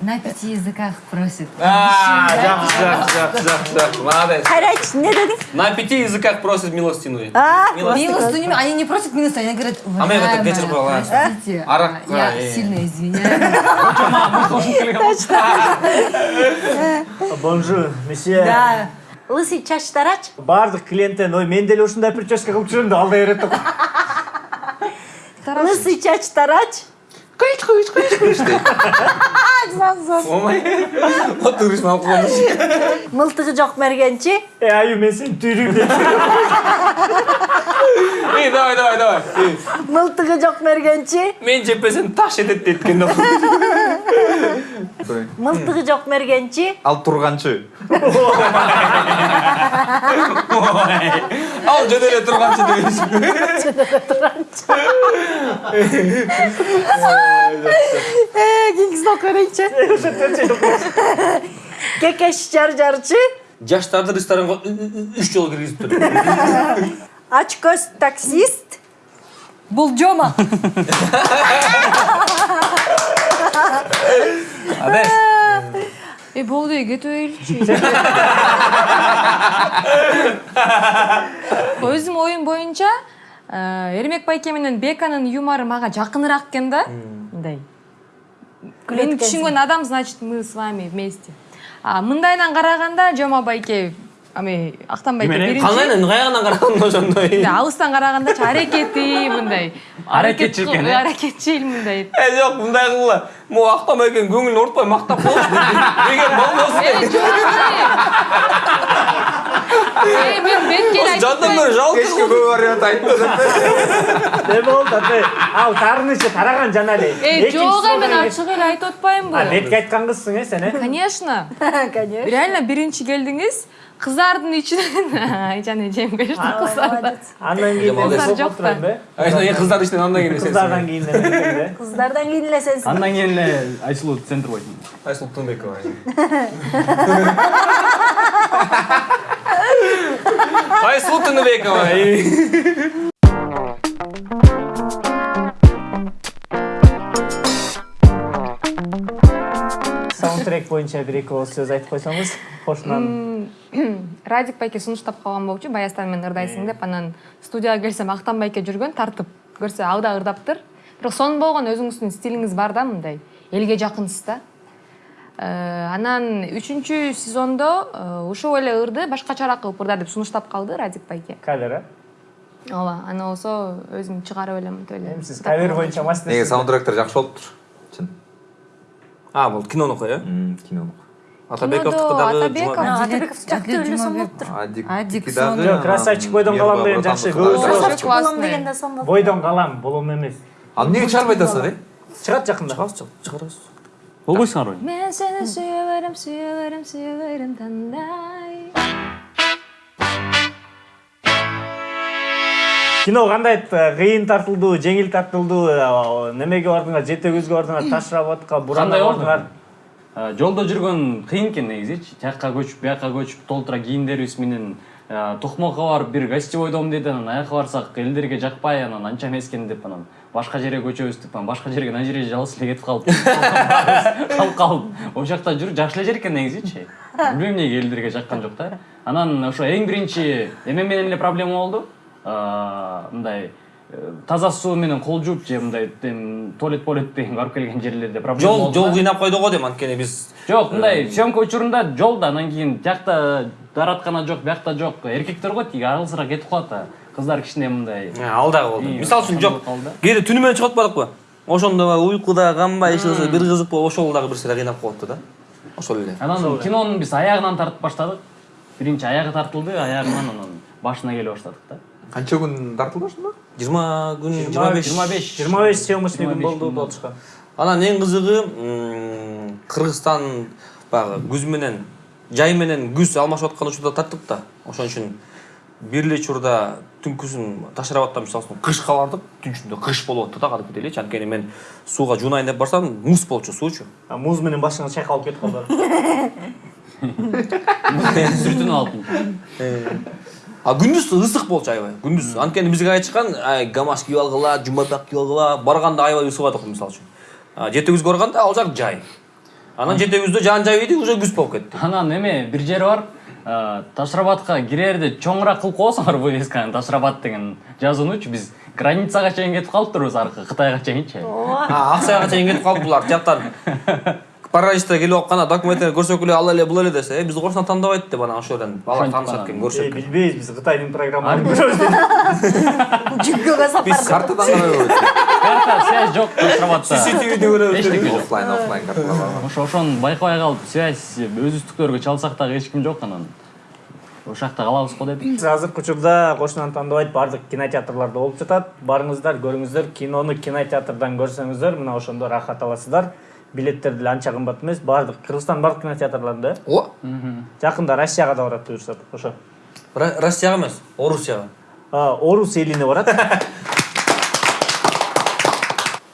[SPEAKER 6] на пяти языках просит
[SPEAKER 3] А, жақсы, жақсы, жақсы, жақсы. Молодец.
[SPEAKER 4] Қайрат, не дедің?
[SPEAKER 3] На пяти языках просит милостиную.
[SPEAKER 4] А,
[SPEAKER 3] Милостиную.
[SPEAKER 6] Милостыню, они не просят милостыню, они говорят,
[SPEAKER 3] А мы это вечер была.
[SPEAKER 6] простите, я сильно извиняюсь. [LAUGHS]
[SPEAKER 1] Бонжур, месье.
[SPEAKER 4] Да. Лысый чачтарач.
[SPEAKER 1] Бардык клиенттен, ой, мен деле ушундай прическа кылып жүрөм деп алдай берет деп.
[SPEAKER 4] Лысый чачтарач.
[SPEAKER 2] Кыйч кыйч кыйч кыйч дейт
[SPEAKER 3] омай отуриш алып коюш
[SPEAKER 4] мылтыгы жок мергенчи
[SPEAKER 1] Э, аю мен сени түйрүйм деп.
[SPEAKER 3] эй давай давай давай Эй,
[SPEAKER 4] мылтыгы жок мергенчи
[SPEAKER 3] мен жеппесем таш этет дейт экен
[SPEAKER 4] мылтыгы жок мергенчи
[SPEAKER 2] ал турганчы
[SPEAKER 3] ал жөн эле турганчы дебейсиңби
[SPEAKER 4] кийинкисин окуя берейинчи кекеш жар жарчы
[SPEAKER 3] жаштарды ресторанга үч жолу киргизиптир
[SPEAKER 4] ач көз таксист
[SPEAKER 6] бул жома
[SPEAKER 3] абе
[SPEAKER 7] болду эй кете береличи өзүм оюм боюнча э, эрмек байке менен беканын юмору мага жакыныраак экен да мындай мени түшүнгөн адам значит мы с вами вместе а мындайынан караганда жома байке ами актан байке
[SPEAKER 5] Эмне?
[SPEAKER 7] биринчи
[SPEAKER 3] кандайынан каягынан караганда ошондой
[SPEAKER 7] мындай алыстан карагандачы аракети мындай
[SPEAKER 5] Аракетчил экен, э?
[SPEAKER 7] аракетчил мындай
[SPEAKER 3] э жок мындай кылгыла могу актама экен көңүлүн оорутпай мактап коелучу деген болбосун
[SPEAKER 7] мен бетке эле
[SPEAKER 3] жандан көрө жалко
[SPEAKER 2] кечке көп вариант айтты
[SPEAKER 1] Не болду аты? Ал таарынышы тараган жана эле.
[SPEAKER 7] Эй, жок
[SPEAKER 1] Экинчи
[SPEAKER 7] мен ачык эле айтып атпаймынбы
[SPEAKER 1] А, бетке айткан кызсың э сен э?
[SPEAKER 7] конечно. [LAUGHS]
[SPEAKER 4] Конечно.
[SPEAKER 7] Реально биринчи келдиңиз кыздардын ичинен айжан эжем кыздар
[SPEAKER 1] Андан кийин эле
[SPEAKER 7] Жок да.
[SPEAKER 1] да.
[SPEAKER 3] кыздар ичинен андан кийин
[SPEAKER 1] Кыздардан кийин эле.
[SPEAKER 4] кыздардан кийин эле сенсиң
[SPEAKER 5] андан кийин эле айсулуу центр бойдум
[SPEAKER 3] айсулуу тынбекова [LAUGHS] айсулуу тыныбекова
[SPEAKER 1] Саундтрек боюнча бир эки ооз сөз айтып койсоңуз, кошунан.
[SPEAKER 7] радик байке сунуштап калган болчу баястан мен ырдайсың деп анан студияга келсем актан байке жүргөн тартып көрсө ал да ырдаптыр бирок сонун болгон өзүңүздүн стилиңиз бар да мындай элге жакынсыз да анан үчүнчү сезондо э, ушул эле ырды башкачараак кылып ырда деп сунуштап калды радик байке
[SPEAKER 1] Кавер, э?
[SPEAKER 7] ооба аны болсо өзүм чыгарып элем мынтип эле
[SPEAKER 1] Эми сиз кавер боюнча мастер.
[SPEAKER 2] неге саундтректер жакшы болуптур чын
[SPEAKER 3] а бул кинонуку э
[SPEAKER 2] кино
[SPEAKER 3] атабековдуку дагы
[SPEAKER 7] Атабеков.
[SPEAKER 4] жакты эле сонуптур
[SPEAKER 2] адик
[SPEAKER 6] Адик
[SPEAKER 2] дагы,
[SPEAKER 1] Жок, красавчик бойдон калам деген жакшы, болот.
[SPEAKER 4] красавчик болом
[SPEAKER 7] классный.
[SPEAKER 4] дегенде сонун
[SPEAKER 1] Бойдон калам, болом эмес.
[SPEAKER 2] ал эмнеге чыгарбай атасың э
[SPEAKER 1] Чыгат жакында.
[SPEAKER 3] чыгарабыз
[SPEAKER 5] болбойсуңар ой
[SPEAKER 7] мен сени сүйө берем сүйө берем сүйө берем тандай
[SPEAKER 1] Кино кандай э, кыйын тартылды, жеңил тартылды, э, немеге бардыңар, жете көзгө бардыңар, Бурана
[SPEAKER 5] Кандай болду?
[SPEAKER 1] бардыңар.
[SPEAKER 5] Э, жолдо жүргөн кыйын экен негизичи жакка көчүп бияка көчүп толтура кийимдерибиз менен токмокко барып бир гостевой дом дейт анан аяка барсак элдерге жакпай анан анча эмес экен деп анан башка жерге көчөбүз деп анан башка жерге мына жерге жалгыз эле кетип [LAUGHS] калып калып калып ошол жакта жүрүп жакшы эле жер экен негизичи билбейм эмнеге элдерге жаккан жок да. Анан ошо эң биринчи эме менен эле проблема болду. Э, мындай э, таза суу менен кол жууп же мындай эм, туалет туалет деген барып келген жерлерде проблема
[SPEAKER 3] жол жол
[SPEAKER 5] да.
[SPEAKER 3] кыйнап койду го дейм анткени биз
[SPEAKER 5] Жок, мындай съемка учурунда жолда анан кийин тиякта даараткана жок, биякта жок. Эркектер го тиги аралсыраак кетип калат да. Кыздар кичине мындай.
[SPEAKER 3] Ал дагы болду
[SPEAKER 5] И,
[SPEAKER 3] мисалы үчүн жок
[SPEAKER 5] калды.
[SPEAKER 3] кээде түнү менен чыгып атпадыкпы ошондо баягы уйкуда канбай иш кылса бир кызык болуп ошол дагы бир сыйра кыйнап коюпту да ошол эле
[SPEAKER 5] Анан кинонун биз аягынан тартып баштадык. Биринчи аягы тартылды, аягынан анан башына келе баштадык да.
[SPEAKER 2] канча күн тартылды ошондо
[SPEAKER 3] жыйырма күн жыйырма беш
[SPEAKER 5] 25.
[SPEAKER 1] 25 съемочный күн
[SPEAKER 5] 25
[SPEAKER 1] болду
[SPEAKER 5] күн болду.
[SPEAKER 1] болчука.
[SPEAKER 3] анан эң кызыгы кыргызстан баягы күз менен жай менен күз алмашып аткан учурда тарттык да ошон үчүн бир эле учурда түнкүсүн ташрабаттан мисалы үчүн кышка бардык түн ичинде кыш болуп атту да кадимкидей элечи анткени мен сууга жуунайын деп барсам муз болчу суучу
[SPEAKER 1] А, Муз менен башыңыз чайкалып кетип калды.
[SPEAKER 5] Сүртүнүп алып.
[SPEAKER 3] а күндүз ысык болчу аябай күндүз анткени бизге айтышкан ай гамаш кийип алгыла жумапак кийип алгыла барганда аябай ысыбадык мисалы үчүн А, жете күзгө барганда ал жак жай. Анан жете күздө жаан жайбайт уже күз болуп кетти
[SPEAKER 5] Анан эме бир жери бар. Э, Ташрабатка кирерде чоңураак кылып коесуңар вывесканы Ташрабат деген жазуунучу биз границага чейин кетип калыптырбыз аркы Кытайга чейинчи.
[SPEAKER 3] А, аксайга чейин кетип калып булар тияктан [LAUGHS] параличтер келип алып кана документтерин көрсөк эле ал эле бул эле десе э бизди кошуна тандабайт деп анан ошол жерден балар
[SPEAKER 5] Ошентип
[SPEAKER 3] таанышат экен
[SPEAKER 1] Э,
[SPEAKER 3] көрсөк
[SPEAKER 1] билбейбиз, биз Кытайдын программаларын көрөбүз.
[SPEAKER 4] жүггөгө
[SPEAKER 3] биз
[SPEAKER 4] сапар
[SPEAKER 2] картадан карабайбыз
[SPEAKER 5] карта связь жок ашхабадта
[SPEAKER 3] cctvде көрөбүз
[SPEAKER 5] эчтеке жок
[SPEAKER 2] оффлайн оффлайн карталар
[SPEAKER 5] ошо ошону байкабай калып связь өзүбүздүктөргө чалсак дагы эч ким жок анан ошол жакта калабыз го деп
[SPEAKER 1] азыркы учурда кошунаны тандабайт баардык кинотеатрларда болуп жатат. Барыңыздар көрүңүздөр кинону кинотеатрдан көрсөңүздөр мына ошондо рахат аласыздар. Билеттер деле анча кымбат эмес баардык кыргызстандын баардык кинотеатрларында э
[SPEAKER 3] о
[SPEAKER 1] жакында россияга да барат буюрса ошо.
[SPEAKER 3] Россияга эмес орусияга
[SPEAKER 1] А, орус элине барат. [LAUGHS]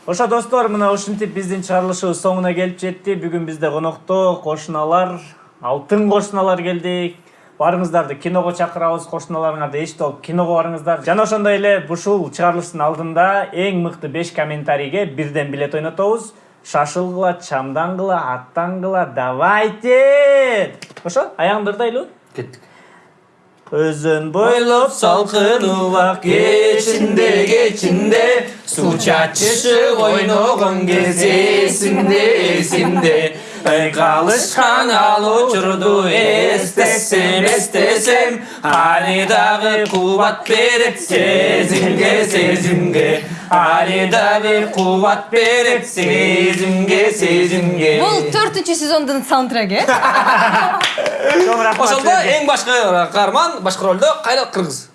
[SPEAKER 1] Ошо достор мына ушинтип биздин чыгарылышыбыз соңуна келип жетти. Бүгүн бизде конокто кошуналар алтын кошуналар келди. Барыңыздарды киного чакырабыз кошуналарыңарды эчтеп алып киного барыңыздар. Жана ошондой эле ушул чыгарылыштын алдында эң мыкты беш комментарийге бирден билет ойнотобуз. Шашылгыла чамдангыла аттангыла давайте ошо аягыңды ырдайлыбы
[SPEAKER 3] кеттик
[SPEAKER 1] өзөн бойлоп салкын убак кечинде кечинде
[SPEAKER 3] суу чачышып ойногон кез эсимде эсимде байкалышкан ал учурду эстесем эстесем али дагы кубат берет сезимге сезимге али дагы кубат берет сезимге сезимге
[SPEAKER 6] бул төртүнчү сезондун саундтреги э
[SPEAKER 1] чоң рахмат
[SPEAKER 3] ошондо эң башкы каарман башкы ролдо кайра кыргыз